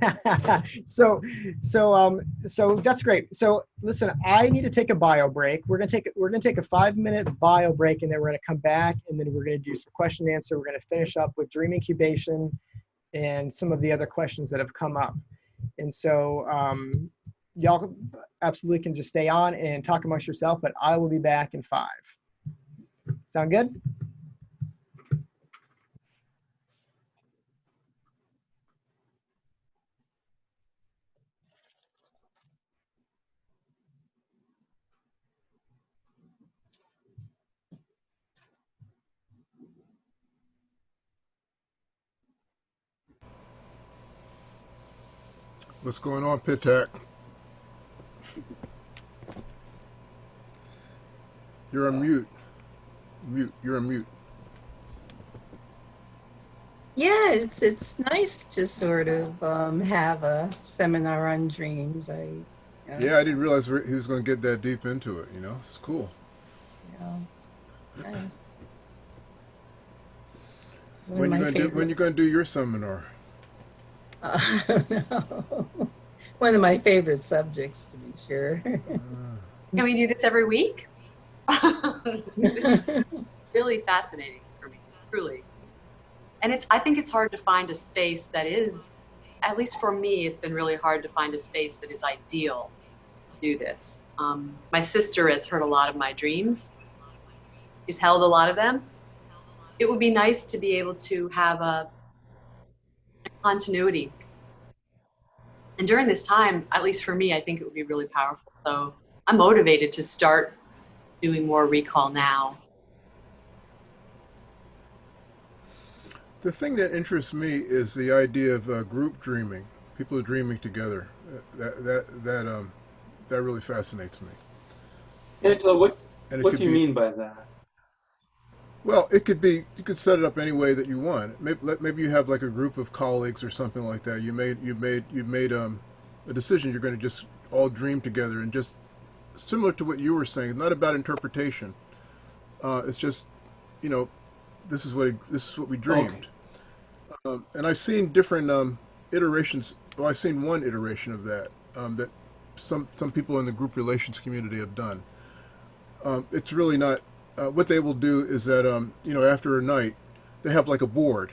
so so um so that's great so listen i need to take a bio break we're gonna take we're gonna take a five minute bio break and then we're gonna come back and then we're gonna do some question and answer we're gonna finish up with dream incubation and some of the other questions that have come up and so um y'all absolutely can just stay on and talk amongst yourself but i will be back in five sound good What's going on, Pitak? You're on mute. Mute. You're on mute. Yeah, it's it's nice to sort of um, have a seminar on dreams. I you know, Yeah, I didn't realize he was going to get that deep into it. You know, it's cool. you know, nice. When you my going to do, when you going to do your seminar? Uh, I. One of my favorite subjects, to be sure. Can we do this every week? is really fascinating for me, truly. And it's I think it's hard to find a space that is, at least for me, it's been really hard to find a space that is ideal to do this. Um, my sister has heard a lot of my dreams. She's held a lot of them. It would be nice to be able to have a continuity. And during this time, at least for me, I think it would be really powerful. So I'm motivated to start doing more recall now. The thing that interests me is the idea of uh, group dreaming. People are dreaming together. Uh, that that that um that really fascinates me. Angela, what, And what do you be- mean by that? Well, it could be. You could set it up any way that you want. Maybe, maybe you have like a group of colleagues or something like that. You made you made you made um a decision. You're going to just all dream together and just similar to what you were saying. Not about interpretation. Uh, it's just, you know, this is what it, this is what we dreamed. Um, and I've seen different um, iterations. Well, I've seen one iteration of that um, that some some people in the group relations community have done. Um, it's really not. Uh, what they will do is that um, you know after a night, they have like a board,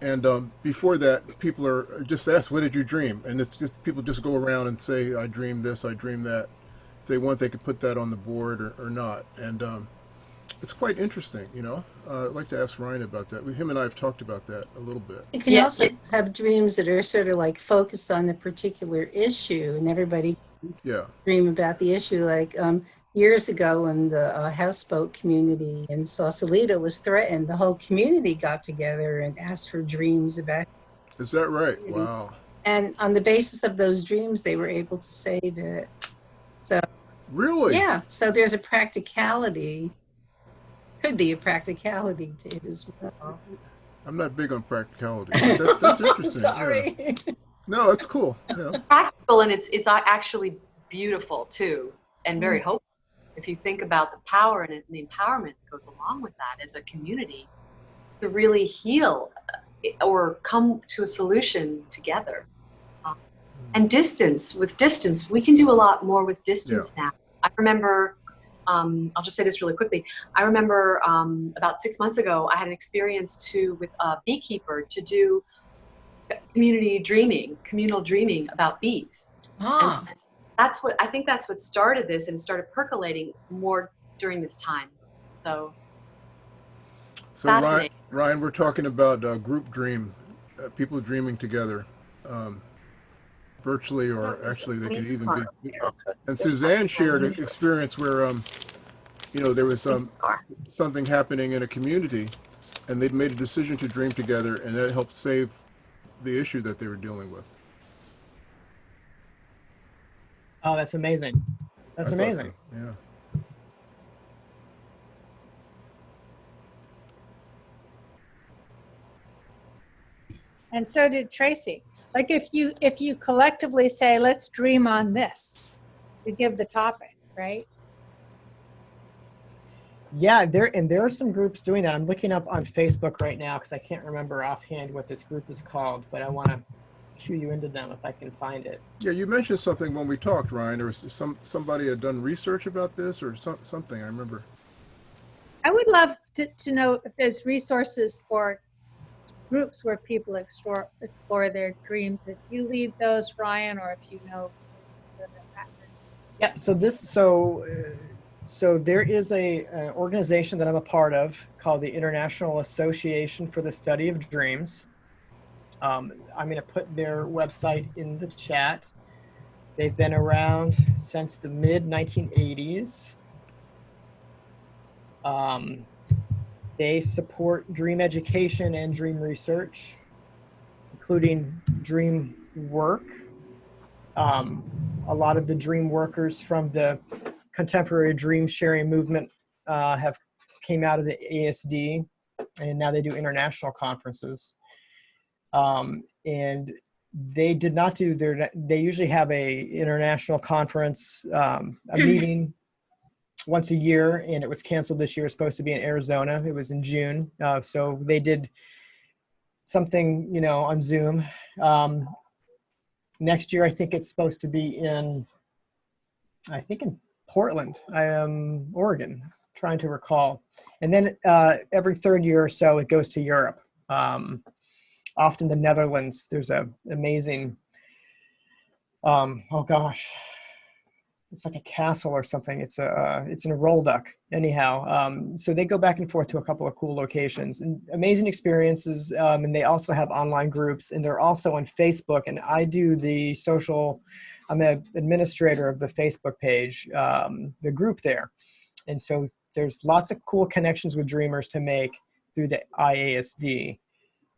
and um, before that, people are just asked, "What did you dream?" And it's just people just go around and say, "I dreamed this, I dreamed that." If they want, they could put that on the board or, or not, and um, it's quite interesting. You know, uh, I'd like to ask Ryan about that. We, him and I have talked about that a little bit. You can Yeah. also have dreams that are sort of like focused on a particular issue, and everybody Yeah, dream about the issue. Like um, years ago, when the uh, houseboat community in Sausalito was threatened, the whole community got together and asked for dreams about. is that right? Really? Wow, And on the basis of those dreams, they were able to save it. So really? yeah, so there's a practicality. Could be a practicality to it as well. I'm not big on practicality. That, that's interesting. yeah. Sorry. No, that's cool. Yeah. practical and it's it's actually beautiful too and Mm. very hopeful if you think about the power and the empowerment that goes along with that as a community to really heal uh, or come to a solution together and distance with distance we can do a lot more with distance now. I remember um, i'll just say this really quickly. I remember um, about six months ago i had an experience too with a beekeeper to do community dreaming communal dreaming about bees. And Ah, so that's what I think that's what started this and started percolating more during this time. So So Ryan, Ryan, we're talking about uh, group dream, uh, people dreaming together, um, virtually or actually they can even be. And Suzanne shared an experience where, um, you know, there was um, something happening in a community, and they'd made a decision to dream together, and that helped save the issue that they were dealing with. Oh, that's amazing. That's I thought so, amazing. Yeah. And so did Tracy. Like if you if you collectively say, let's dream on this to give the topic, right? Yeah, there and there are some groups doing that. I'm looking up on Facebook right now because I can't remember offhand what this group is called, but I want to cue you into them if I can find it. Yeah, you mentioned something when we talked, Ryan. or some somebody had done research about this or some, something. I remember. I would love to, to know if there's resources for groups where people explore, explore their dreams. If you lead those, Ryan, or if you know. Yeah. So this so uh, so there is a an organization that I'm a part of called the International Association for the Study of Dreams. Um, I'm going to put their website in the chat. They've been around since the mid 1980s. Um, they support dream education and dream research, including dream work. Um, a lot of the dream workers from the contemporary dream sharing movement uh, have came out of the IASD, and now they do international conferences. Um, and they did not do their. They usually have a international conference, um, a meeting once a year, and it was canceled this year. It was supposed to be in Arizona. It was in June, uh, so they did something, you know, on Zoom. Um, next year, I think it's supposed to be in. I think in Portland, Oregon. Trying to recall, and then uh, every third year or so, it goes to Europe. Um, often the Netherlands. There's a amazing. Um, oh gosh, it's like a castle or something. It's a uh, it's in a Rolduc. Anyhow, um, so they go back and forth to a couple of cool locations and amazing experiences. Um, and they also have online groups, and they're also on Facebook. And I do the social. I'm an administrator of the Facebook page, um, the group there, and so there's lots of cool connections with dreamers to make through the IASD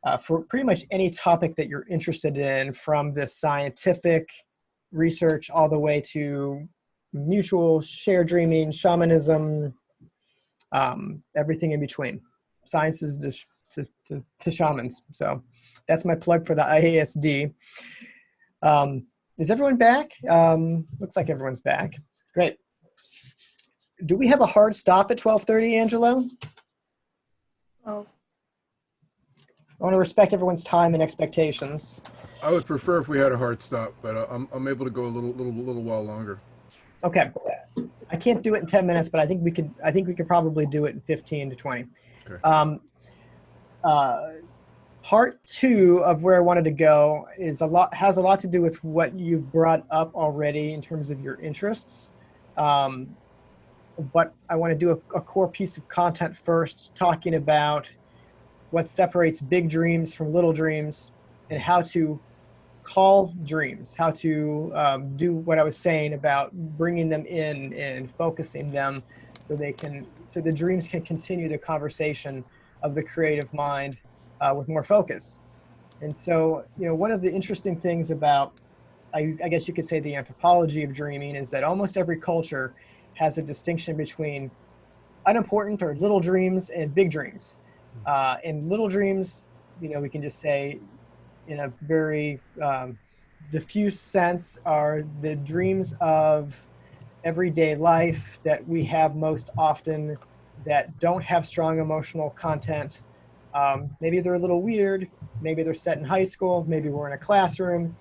uh, for pretty much any topic that you're interested in, from the scientific research all the way to mutual shared dreaming, shamanism, um, everything in between. Sciences to, to, to, to shamans. So that's my plug for the IASD. Um, is everyone back? Um, looks like everyone's back. Great. Do we have a hard stop at 12:30, Angelo? Well, I want to respect everyone's time and expectations. I would prefer if we had a hard stop, but uh, I'm, I'm able to go a little, little, little while longer. Okay. I can't do it in 10 minutes, but I think we could, I think we could probably do it in 15 to 20. Okay. Um, uh, part two of where I wanted to go is a lot, has a lot to do with what you've brought up already in terms of your interests. Um, but I want to do a, a core piece of content first, talking about what separates big dreams from little dreams and how to call dreams, how to um, do what I was saying about bringing them in and focusing them so they can, so the dreams can continue the conversation of the creative mind uh, with more focus. And so, you know, one of the interesting things about, I, I guess you could say the anthropology of dreaming is that almost every culture has a distinction between unimportant or little dreams and big dreams. Uh, and little dreams, you know, we can just say in a very um, diffuse sense are the dreams of everyday life that we have most often that don't have strong emotional content. Um, maybe they're a little weird. Maybe they're set in high school. Maybe we're in a classroom.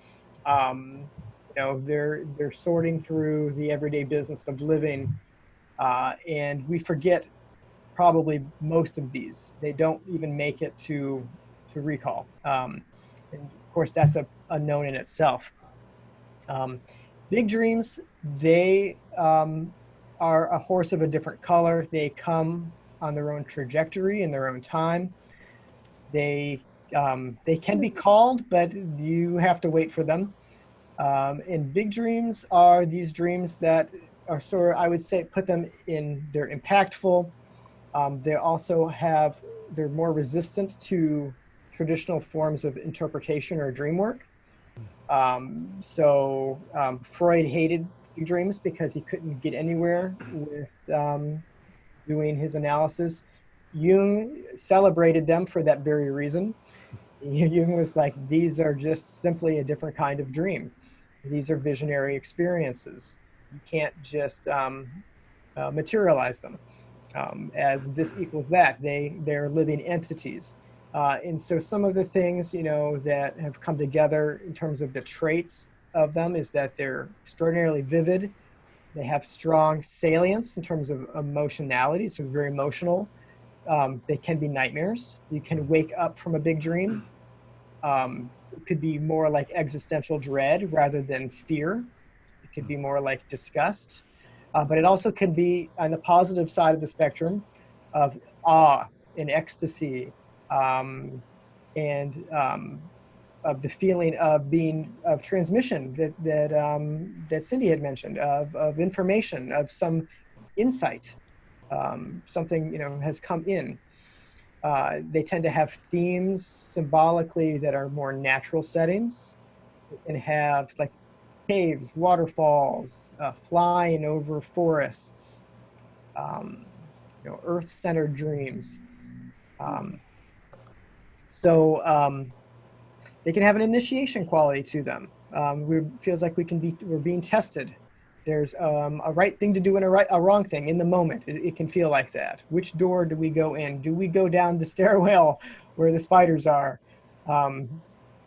Um, you know, they're they're sorting through the everyday business of living, uh, and we forget probably most of these. They don't even make it to to recall. Um, and of course, that's a, known in itself. Um, big dreams, they um, are a horse of a different color. They come on their own trajectory in their own time. They um, they can be called, but you have to wait for them. Um, and big dreams are these dreams that are sort of, I would say, put them in, they're impactful. Um, they also have, they're more resistant to traditional forms of interpretation or dream work. Um, so um, Freud hated dreams because he couldn't get anywhere with um, doing his analysis. Jung celebrated them for that very reason. Jung was like, these are just simply a different kind of dream. These are visionary experiences. You can't just um, uh, materialize them um, as this equals that. They, they're living entities. Uh, and so some of the things, you know, that have come together in terms of the traits of them is that they're extraordinarily vivid. They have strong salience in terms of emotionality, so very emotional. Um, they can be nightmares. You can wake up from a big dream. Um, it could be more like existential dread rather than fear. It could be more like disgust. Uh, but it also can be on the positive side of the spectrum of awe and ecstasy um, and um, of the feeling of being of transmission that that um, that Cindy had mentioned of of information of some insight, um, something you know has come in. Uh, they tend to have themes symbolically that are more natural settings, and have like caves, waterfalls, uh, flying over forests, um, you know, earth-centered dreams. Um, so um, they can have an initiation quality to them. Um, we feels like we can be we're being tested. There's um, a right thing to do and a right a wrong thing in the moment. It, it, can feel like that. Which door do we go in? Do we go down the stairwell where the spiders are? Um,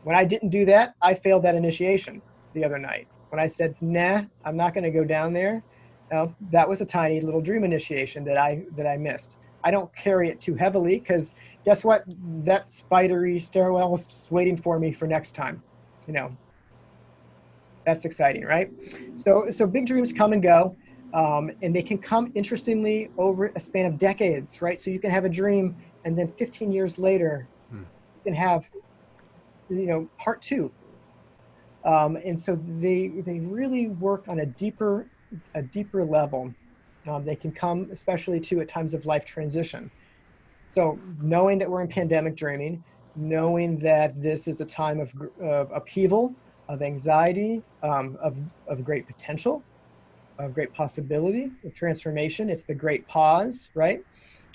when I didn't do that, I failed that initiation the other night. When I said, "Nah, I'm not going to go down there," well, that was a tiny little dream initiation that I that I missed. I don't carry it too heavily because guess what? That spidery stairwell is just waiting for me for next time. You know, that's exciting, right? So, so big dreams come and go, um, and they can come interestingly over a span of decades, right? So you can have a dream, and then 15 years later, hmm. you can have, you know, part two. Um, and so they they really work on a deeper a deeper level um, they can come especially to at times of life transition. So knowing that we're in pandemic dreaming, knowing that this is a time of, of upheaval, of anxiety, um, of, of great potential, of great possibility, of transformation. It's the great pause, right?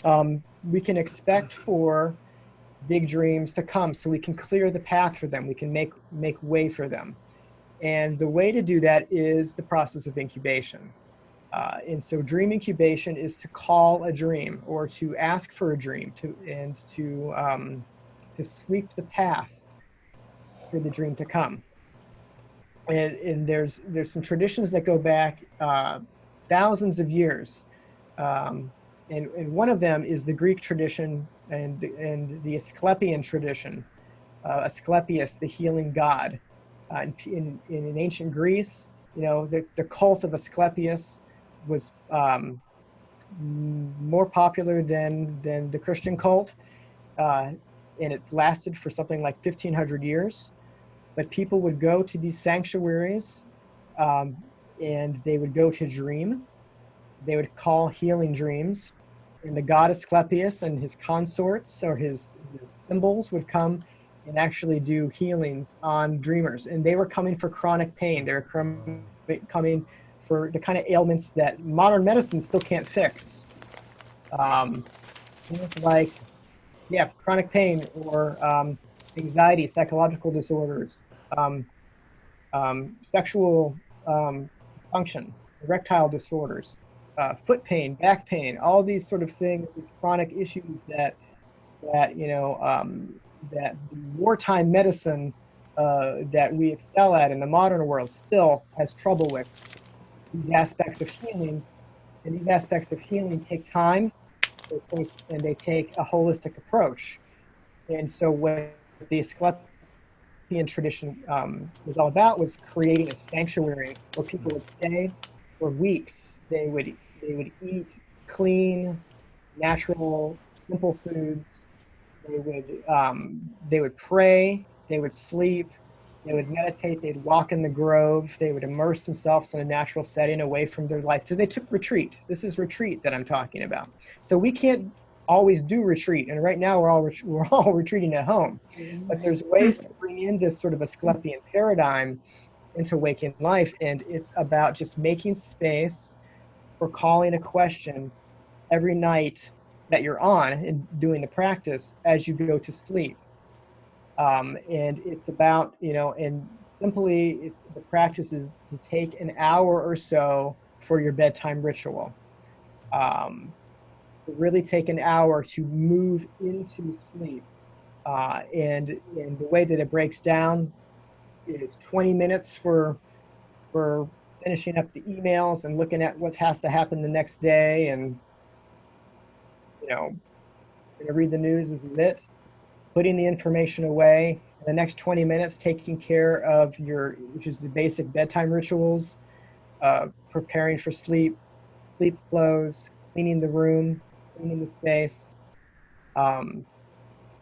Um, we can expect for big dreams to come so we can clear the path for them. We can make, make way for them. And the way to do that is the process of incubation. Uh, and so dream incubation is to call a dream or to ask for a dream to, and to, um, to sweep the path for the dream to come. And, and there's, there's some traditions that go back uh, thousands of years. Um, and, and one of them is the Greek tradition and, and the Asclepian tradition. Uh, Asclepius, the healing god. Uh, in, in, in ancient Greece, you know, the, the cult of Asclepius was um, more popular than, than the Christian cult. Uh, and it lasted for something like 1500 years. But people would go to these sanctuaries um, and they would go to dream. They would call healing dreams. And the god Asclepius and his consorts or his, his symbols would come and actually do healings on dreamers. And they were coming for chronic pain. They were coming for the kind of ailments that modern medicine still can't fix. Um, things like, yeah, chronic pain or um, anxiety, psychological disorders, um, um, sexual um, function, erectile disorders, uh, foot pain, back pain, all these sort of things, these chronic issues that, that you know, that wartime medicine uh, that we excel at in the modern world still has trouble with. These aspects of healing, and these aspects of healing take time, and they take a holistic approach. And so what the Asclepian tradition um, was all about was creating a sanctuary where people would stay for weeks. They would they would eat clean, natural, simple foods they would um, they would pray, they would sleep, they would meditate, they'd walk in the grove, they would immerse themselves in a natural setting away from their life. So they took retreat. This is retreat that I'm talking about. So we can't always do retreat, and right now we're all we're all retreating at home. But mm-hmm. there's ways to bring in this sort of Asclepian paradigm into waking life, and it's about just making space for calling a question every night that you're on and doing the practice as you go to sleep. Um, and it's about, you know, and simply it's, the practice is to take an hour or so for your bedtime ritual. Um, really take an hour to move into sleep. Uh, and, and the way that it breaks down is 20 minutes for, for finishing up the emails and looking at what has to happen the next day and you know, gonna read the news, this is it. Putting the information away. In the next 20 minutes, taking care of your, which is the basic bedtime rituals, uh, preparing for sleep, sleep clothes, cleaning the room, cleaning the space. Um,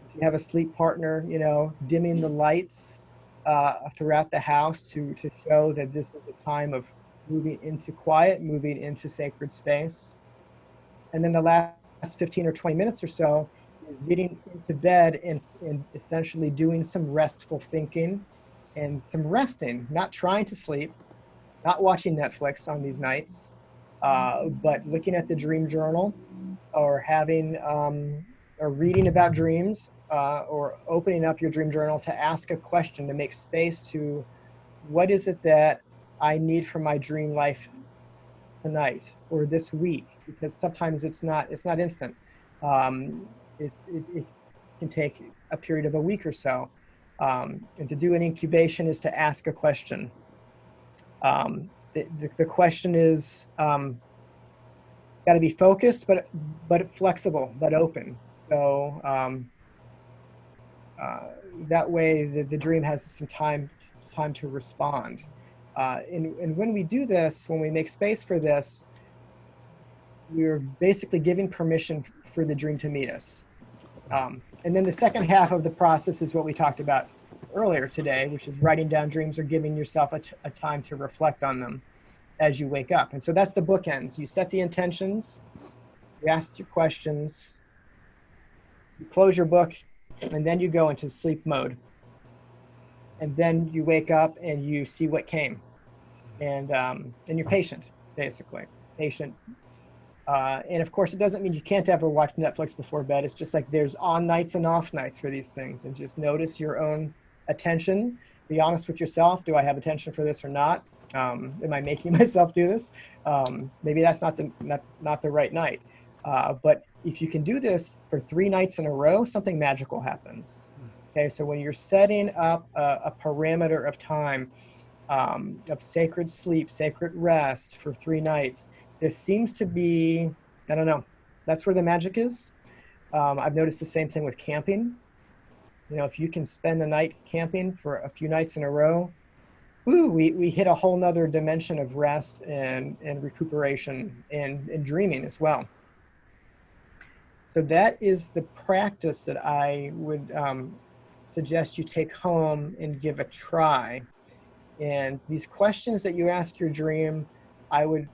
if you have a sleep partner, you know, dimming the lights uh, throughout the house to, to show that this is a time of moving into quiet, moving into sacred space. And then the last last 15 or 20 minutes or so is getting into bed and, and essentially doing some restful thinking and some resting, not trying to sleep, not watching Netflix on these nights, uh, but looking at the dream journal or having um, or reading about dreams uh, or opening up your dream journal to ask a question to make space to what is it that I need for my dream life tonight or this week because sometimes it's not it's not instant. Um, it's it, it, can take a period of a week or so. Um, and to do an incubation is to ask a question. Um, the, the, the, question is um, got to be focused, but but flexible, but open. So um, uh, that way, the, the dream has some time time to respond. Uh, and, and when we do this, when we make space for this, we're basically giving permission for the dream to meet us. Um, and then the second half of the process is what we talked about earlier today, which is writing down dreams or giving yourself a, a time to reflect on them as you wake up. And so that's the bookends. You set the intentions, you ask your questions, you close your book, and then you go into sleep mode. And then you wake up and you see what came. And, um, and you're patient, basically. Patient uh, and of course, it doesn't mean you can't ever watch Netflix before bed. It's just like there's on nights and off nights for these things. And just notice your own attention be honest with yourself. Do I have attention for this or not? Um, am I making myself do this? Um, maybe that's not the not, not the right night. Uh, but if you can do this for three nights in a row, something magical happens. Okay, so when you're setting up a, a parameter of time um, of sacred sleep, sacred rest for three nights, there seems to be, I don't know, that's where the magic is. Um, I've noticed the same thing with camping. You know, if you can spend the night camping for a few nights in a row, woo, we, we hit a whole nother dimension of rest and, and recuperation and, and dreaming as well. So that is the practice that I would um, suggest you take home and give a try. And these questions that you ask your dream, I would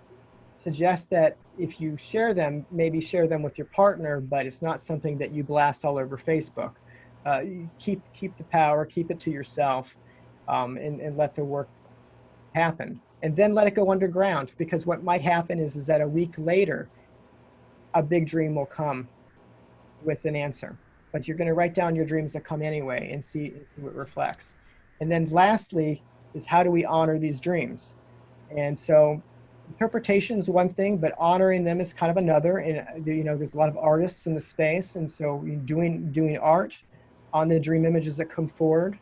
suggest that if you share them, maybe share them with your partner, but it's not something that you blast all over Facebook. Uh, keep keep the power, keep it to yourself, um, and, and let the work happen. And then let it go underground because what might happen is, is that a week later, a big dream will come with an answer. But you're going to write down your dreams that come anyway and see, and see what reflects. And then lastly is how do we honor these dreams? And so interpretation is one thing, but honoring them is kind of another. And uh, you know, there's a lot of artists in the space, and so doing doing art on the dream images that come forward.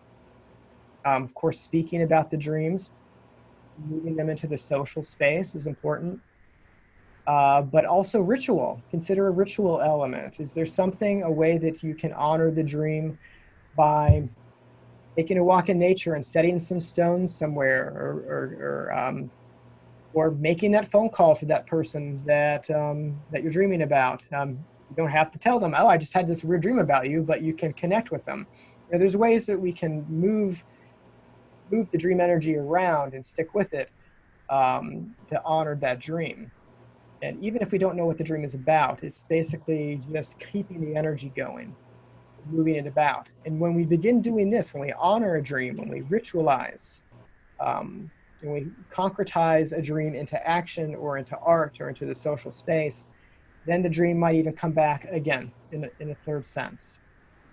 Um, of course, speaking about the dreams, moving them into the social space is important. Uh, but also ritual. Consider a ritual element. Is there something, a way that you can honor the dream by taking a walk in nature and setting some stones somewhere, or, or, or um, or making that phone call to that person that um, that you're dreaming about. Um, you don't have to tell them, oh, I just had this weird dream about you, but you can connect with them. You know, there's ways that we can move move the dream energy around and stick with it um, to honor that dream. And even if we don't know what the dream is about, it's basically just keeping the energy going, moving it about. And when we begin doing this, when we honor a dream, when we ritualize, um, and we concretize a dream into action or into art or into the social space, then the dream might even come back again in a, in a third sense.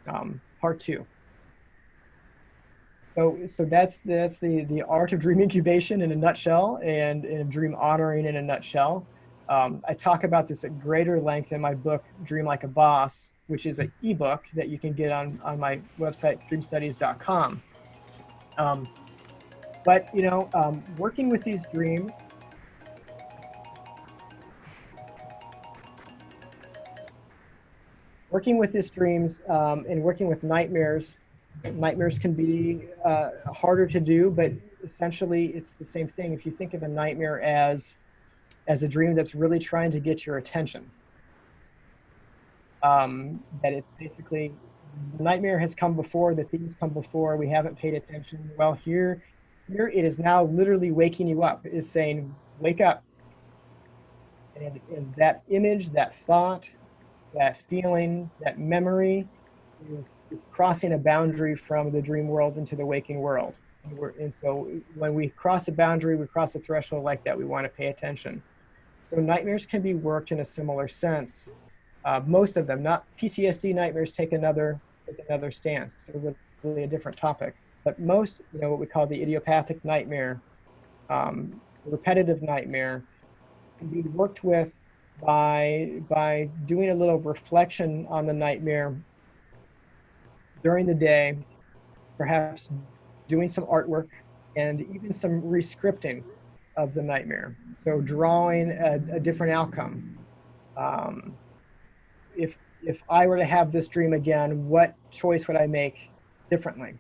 Um, part two. So, so that's that's the the art of dream incubation in a nutshell, and, and dream honoring in a nutshell. Um, I talk about this at greater length in my book, Dream Like a Boss, which is an ebook that you can get on on my website, dreamstudies.com. Um, but you know, um, working with these dreams, working with these dreams um, and working with nightmares, nightmares can be uh, harder to do, but essentially it's the same thing. If you think of a nightmare as as a dream that's really trying to get your attention, um, that it's basically the nightmare has come before, the themes come before, we haven't paid attention. Well, here here it is now literally waking you up. It's saying, wake up. And, and that image, that thought, that feeling, that memory is, is crossing a boundary from the dream world into the waking world. And, and so when we cross a boundary, we cross a threshold like that, we want to pay attention. So nightmares can be worked in a similar sense. Uh, most of them, not PTSD nightmares, take another take another stance. It's really a different topic. But most, you know, what we call the idiopathic nightmare, um, repetitive nightmare, can be worked with by by doing a little reflection on the nightmare during the day, perhaps doing some artwork and even some rescripting of the nightmare. So drawing a, a different outcome. Um, if if I were to have this dream again, what choice would I make differently?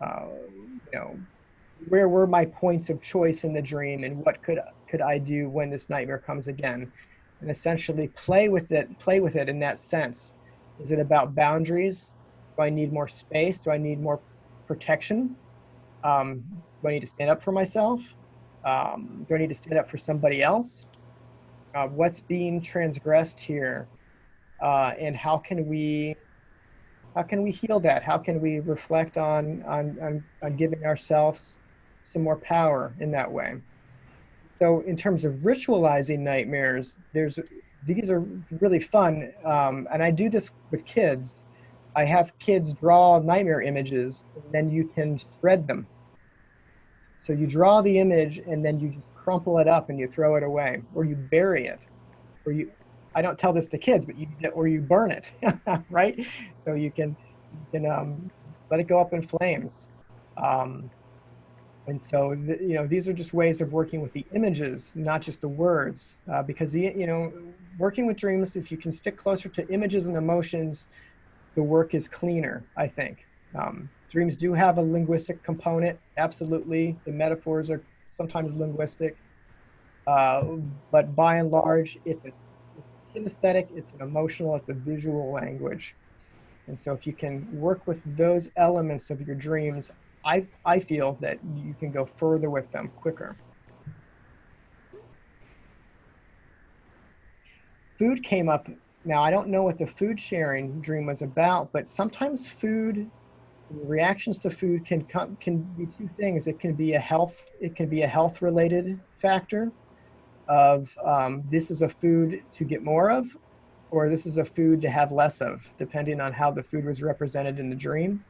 You know, where were my points of choice in the dream and what could could I do when this nightmare comes again? And essentially play with it, play with it in that sense. Is it about boundaries? Do I need more space? Do I need more protection? Um, do I need to stand up for myself? Um, do I need to stand up for somebody else? Uh, what's being transgressed here? Uh, and how can we how can we heal that? How can we reflect on, on, on, on giving ourselves some more power in that way? So in terms of ritualizing nightmares, there's these are really fun, um, and I do this with kids. I have kids draw nightmare images, and then you can shred them. So you draw the image and then you just crumple it up and you throw it away, or you bury it, or you. I don't tell this to kids, but you or you burn it, right? So you can you can um, let it go up in flames. Um, and so, th- you know, these are just ways of working with the images, not just the words, uh, because the, you know, working with dreams, if you can stick closer to images and emotions, the work is cleaner, I think. Um, dreams do have a linguistic component, absolutely. The metaphors are sometimes linguistic, uh, but by and large, it's a kinesthetic, it's an emotional, it's a visual language. And so if you can work with those elements of your dreams, I, I feel that you can go further with them quicker. Food came up. Now, I don't know what the food sharing dream was about, but sometimes food reactions to food can come can be two things. It can be a health it can be a health related factor of um, this is a food to get more of, or this is a food to have less of, depending on how the food was represented in the dream.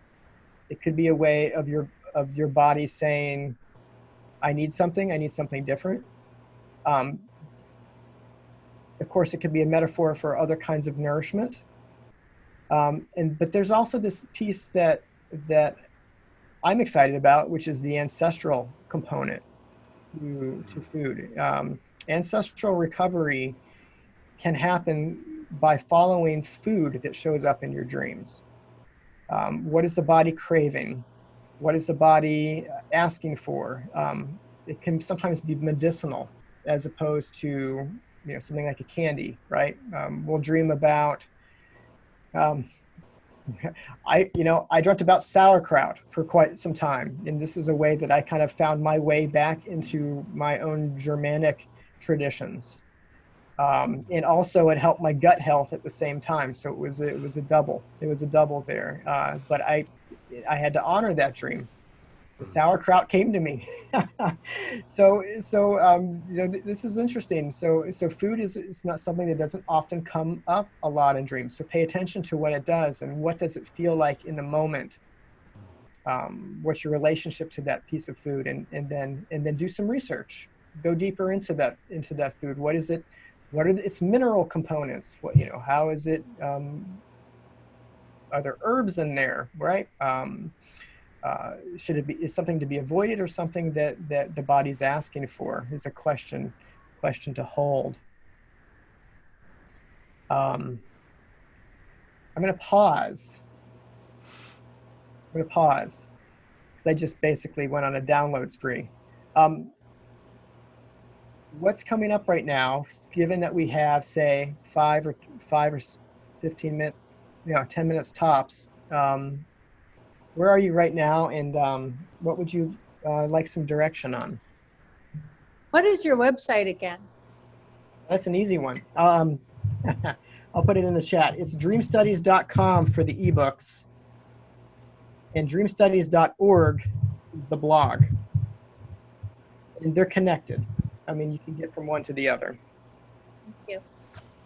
It could be a way of your of your body saying, "I need something. I need something different." Um, of course, it could be a metaphor for other kinds of nourishment. Um, and but there's also this piece that that I'm excited about, which is the ancestral component to, to food. Um, ancestral recovery can happen by following food that shows up in your dreams. Um, what is the body craving? What is the body asking for? Um, it can sometimes be medicinal as opposed to you know something like a candy, right? Um, we'll dream about. Um, I you know I dreamt about sauerkraut for quite some time, and this is a way that I kind of found my way back into my own Germanic traditions. Um, and also it helped my gut health at the same time. So it was it was a double. It was a double there. Uh, but I I had to honor that dream. The sauerkraut came to me. so so um, you know th- this is interesting. So so food is is not something that doesn't often come up a lot in dreams. So pay attention to what it does and what does it feel like in the moment. Um, what's your relationship to that piece of food and and then and then do some research. Go deeper into that into that food. What is it? what are the, its mineral components. What you know how is it um, are there herbs in there right? Um, uh, should it be is something to be avoided or something that that the body's asking for is a question question to hold? Um, i'm going to pause. I'm going to pause. Because i just basically went on a download spree. Um, what's coming up right now, given that we have, say, five or five or 15 minutes, you know, 10 minutes tops, um, where are you right now and um, what would you uh, like some direction on? What is your website again? That's an easy one. Um, I'll put it in the chat. It's dreamstudies.com for the ebooks and dreamstudies.org is the blog. And they're connected. I mean, you can get from one to the other. Thank you.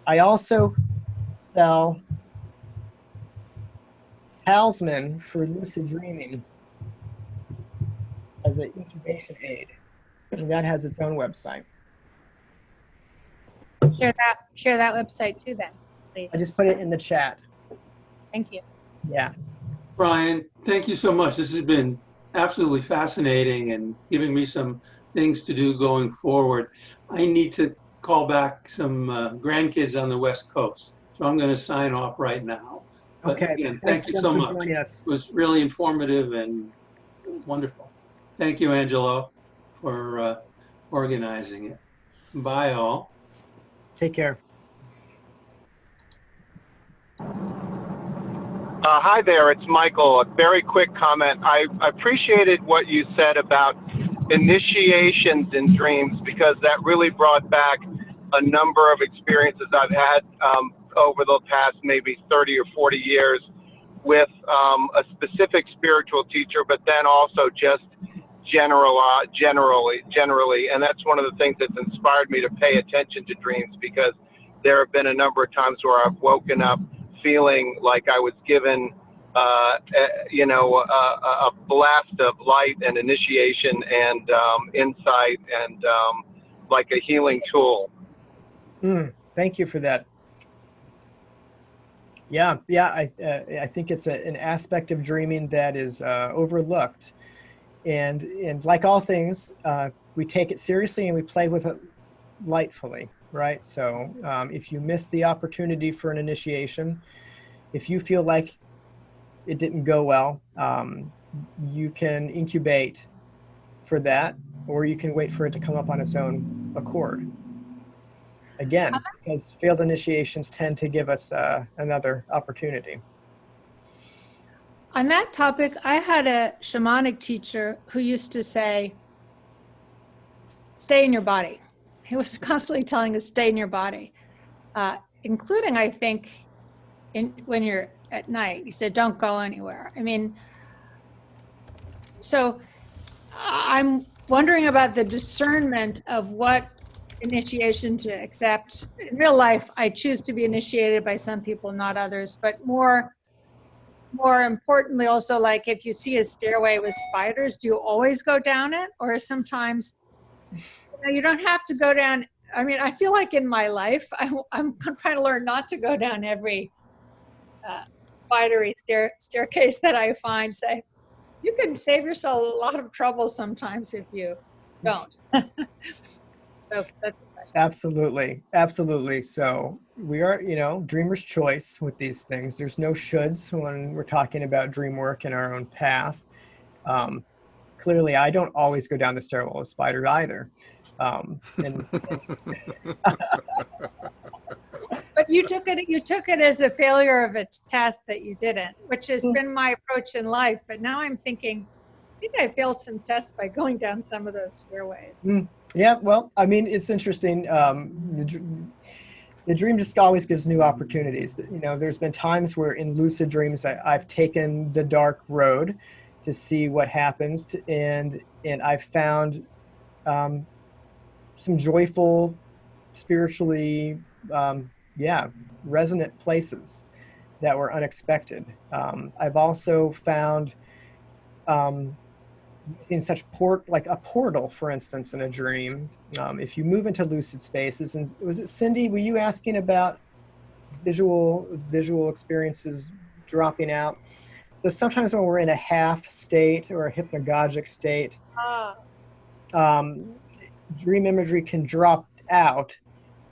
I also sell Talisman for lucid dreaming as an incubation aid. And that has its own website. Share that, share that website too then, please. I just put it in the chat. Thank you. Yeah. Ryan, thank you so much. This has been absolutely fascinating and giving me some things to do going forward. I need to call back some uh, grandkids on the West Coast. So I'm going to sign off right now. But Okay. again, thank you so much. joining us. It was really informative and wonderful. Thank you, Angela, for uh, organizing it. Bye, all. Take care. Uh, hi there, it's Michael. A very quick comment. I appreciated what you said about initiations in dreams because that really brought back a number of experiences I've had um, over the past maybe 30 or 40 years with um, a specific spiritual teacher, but then also just general, uh, generally, generally. And that's one of the things that's inspired me to pay attention to dreams because there have been a number of times where I've woken up feeling like I was given uh, eh, you know, a, a blast of light and initiation and um, insight and um, like a healing tool. Mm, thank you for that. Yeah, yeah, I uh, I think it's a, an aspect of dreaming that is uh, overlooked, and and like all things, uh, we take it seriously and we play with it lightfully, right? So um, if you miss the opportunity for an initiation, if you feel like it didn't go well, um, you can incubate for that, or you can wait for it to come up on its own accord. Again, because failed initiations tend to give us uh, another opportunity. On that topic, I had a shamanic teacher who used to say, stay in your body. He was constantly telling us, stay in your body, uh, including, I think, in, when you're at night. He said, don't go anywhere. I mean, so I'm wondering about the discernment of what initiation to accept. In real life, I choose to be initiated by some people, not others, but more more importantly also like if you see a stairway with spiders do you always go down it or sometimes you, know, you don't have to go down i mean i feel like in my life I, am trying to learn not to go down every uh, spidery stair, staircase that i find say you can save yourself a lot of trouble sometimes if you don't so that's Absolutely, absolutely. So we are, you know, dreamer's choice with these things. There's no shoulds when we're talking about dream work in our own path. Um, clearly, I don't always go down the stairwell of spider either. Um, and, but you took it you took it as a failure of a test that you didn't, which has mm. been my approach in life. But now I'm thinking, I think I failed some tests by going down some of those stairways. Mm. Yeah, well, I mean, it's interesting. Um, the, the dream just always gives new opportunities. You know, there's been times where in lucid dreams I, have taken the dark road to see what happens, to, and and I've found um, some joyful, spiritually, um, yeah, resonant places that were unexpected. Um, I've also found um, using such port like a portal, for instance, in a dream. Um, if you move into lucid spaces, and was it Cindy? Were you asking about visual visual experiences dropping out? But sometimes when we're in a half state or a hypnagogic state, ah. um, dream imagery can drop out,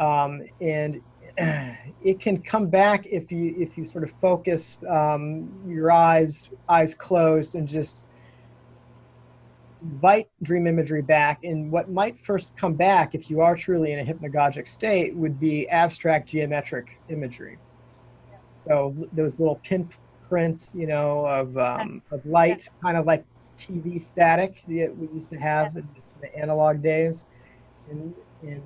um, and it can come back if you if you sort of focus um, your eyes eyes closed and just invite dream imagery back. And what might first come back if you are truly in a hypnagogic state would be abstract geometric imagery. So those little pinprints you know of, um, of light kind of like tv static that we used to have in the analog days. And, and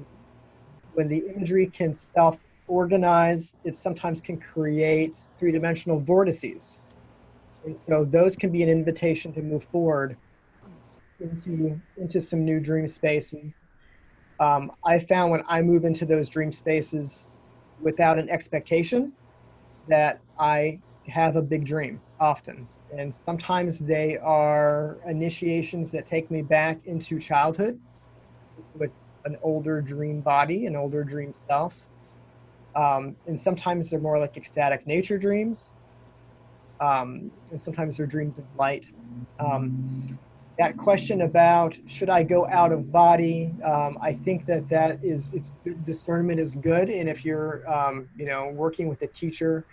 when the imagery can self organize it sometimes can create three-dimensional vortices and so those can be an invitation to move forward into into some new dream spaces. Um, I found when I move into those dream spaces without an expectation that I have a big dream often. And sometimes they are initiations that take me back into childhood with an older dream body, an older dream self. Um, and sometimes they're more like ecstatic nature dreams. Um, and sometimes they're dreams of light. Um, that question about should I go out of body, um, I think that that is it's discernment is good, and if you're um, you know working with a teacher,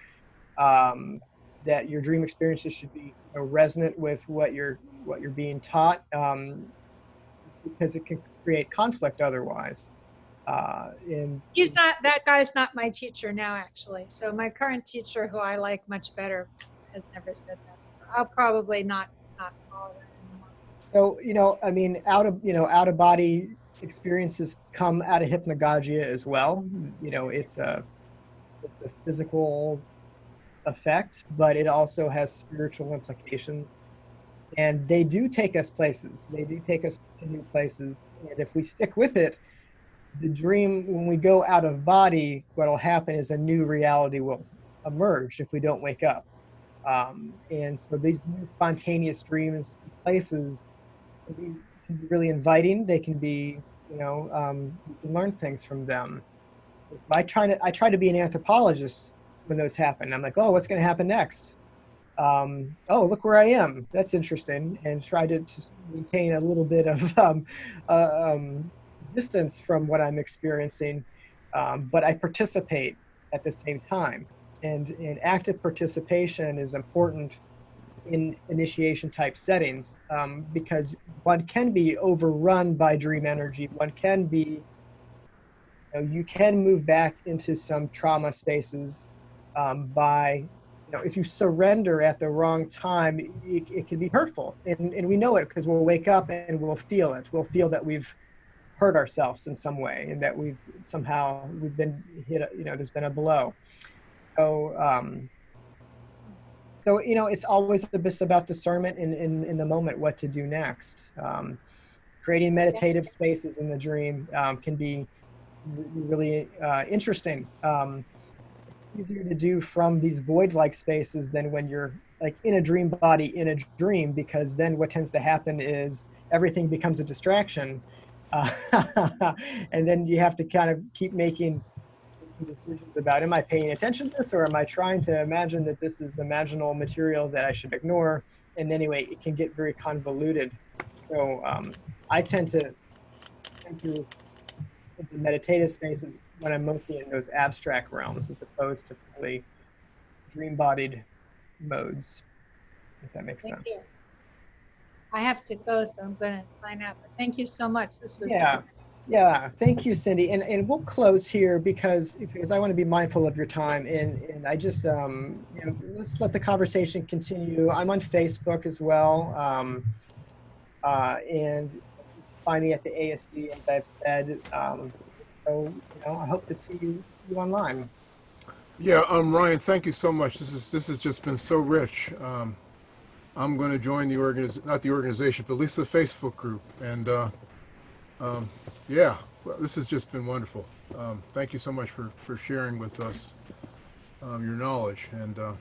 um, that your dream experiences should be you know, resonant with what you're what you're being taught, because it can create conflict otherwise. Uh, in, He's not that guy's not my teacher now, actually. So my current teacher, who I like much better, has never said that. I'll probably not not follow that. So, you know, I mean, out of, you know, out of body experiences come out of hypnagogia as well. You know, it's a, it's a physical effect, but it also has spiritual implications. And they do take us places. They do take us to new places. And if we stick with it, the dream, when we go out of body, what will happen is a new reality will emerge if we don't wake up. Um, and so these spontaneous dreams, places, can be, can be really inviting. They can be, you know, um, you can learn things from them. So I try to I try to be an anthropologist when those happen. I'm like, oh, what's going to happen next? Um, oh, look where I am. That's interesting, and try to, to maintain a little bit of um, uh, um, distance from what I'm experiencing, um, but I participate at the same time. And, and active participation is important in initiation type settings um, because one can be overrun by dream energy. One can be, you, know, you can move back into some trauma spaces um, by, you know, if you surrender at the wrong time, it, it can be hurtful. And, and we know it because we'll wake up and we'll feel it. We'll feel that we've hurt ourselves in some way and that we've somehow we've been hit you know there's been a blow. So um so you know it's always just about discernment in in, in the moment what to do next. Um creating meditative spaces in the dream um, can be really uh, interesting. Um it's easier to do from these void like spaces than when you're like in a dream body in a dream because then what tends to happen is everything becomes a distraction uh, and then you have to kind of keep making decisions about am I paying attention to this or am I trying to imagine that this is imaginal material that I should ignore? And anyway, it can get very convoluted. So um, I tend to into meditative spaces when I'm mostly in those abstract realms as opposed to fully dream-bodied modes, if that makes Thank sense. you. I have to go, so I'm going to sign out. But thank you so much. This was Yeah. Yeah, thank you, Cindy. And, and we'll close here because, because I want to be mindful of your time. And, and I just, um, you know, let's let the conversation continue. I'm on Facebook as well. Um, uh, and find me at the IASD, as I've said. Um, so, you know, I hope to see you, you online. Yeah, um, Ryan, thank you so much. This is this has just been so rich. Um, I'm going to join the organiz not the organization, but at least the Facebook group. And uh, um, yeah, well, this has just been wonderful. Um, thank you so much for for sharing with us um, your knowledge. And uh,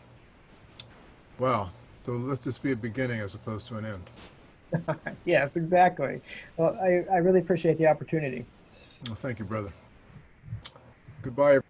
wow, so let's just be a beginning as opposed to an end. yes, exactly. Well, I, I really appreciate the opportunity. Well, thank you, brother. Goodbye.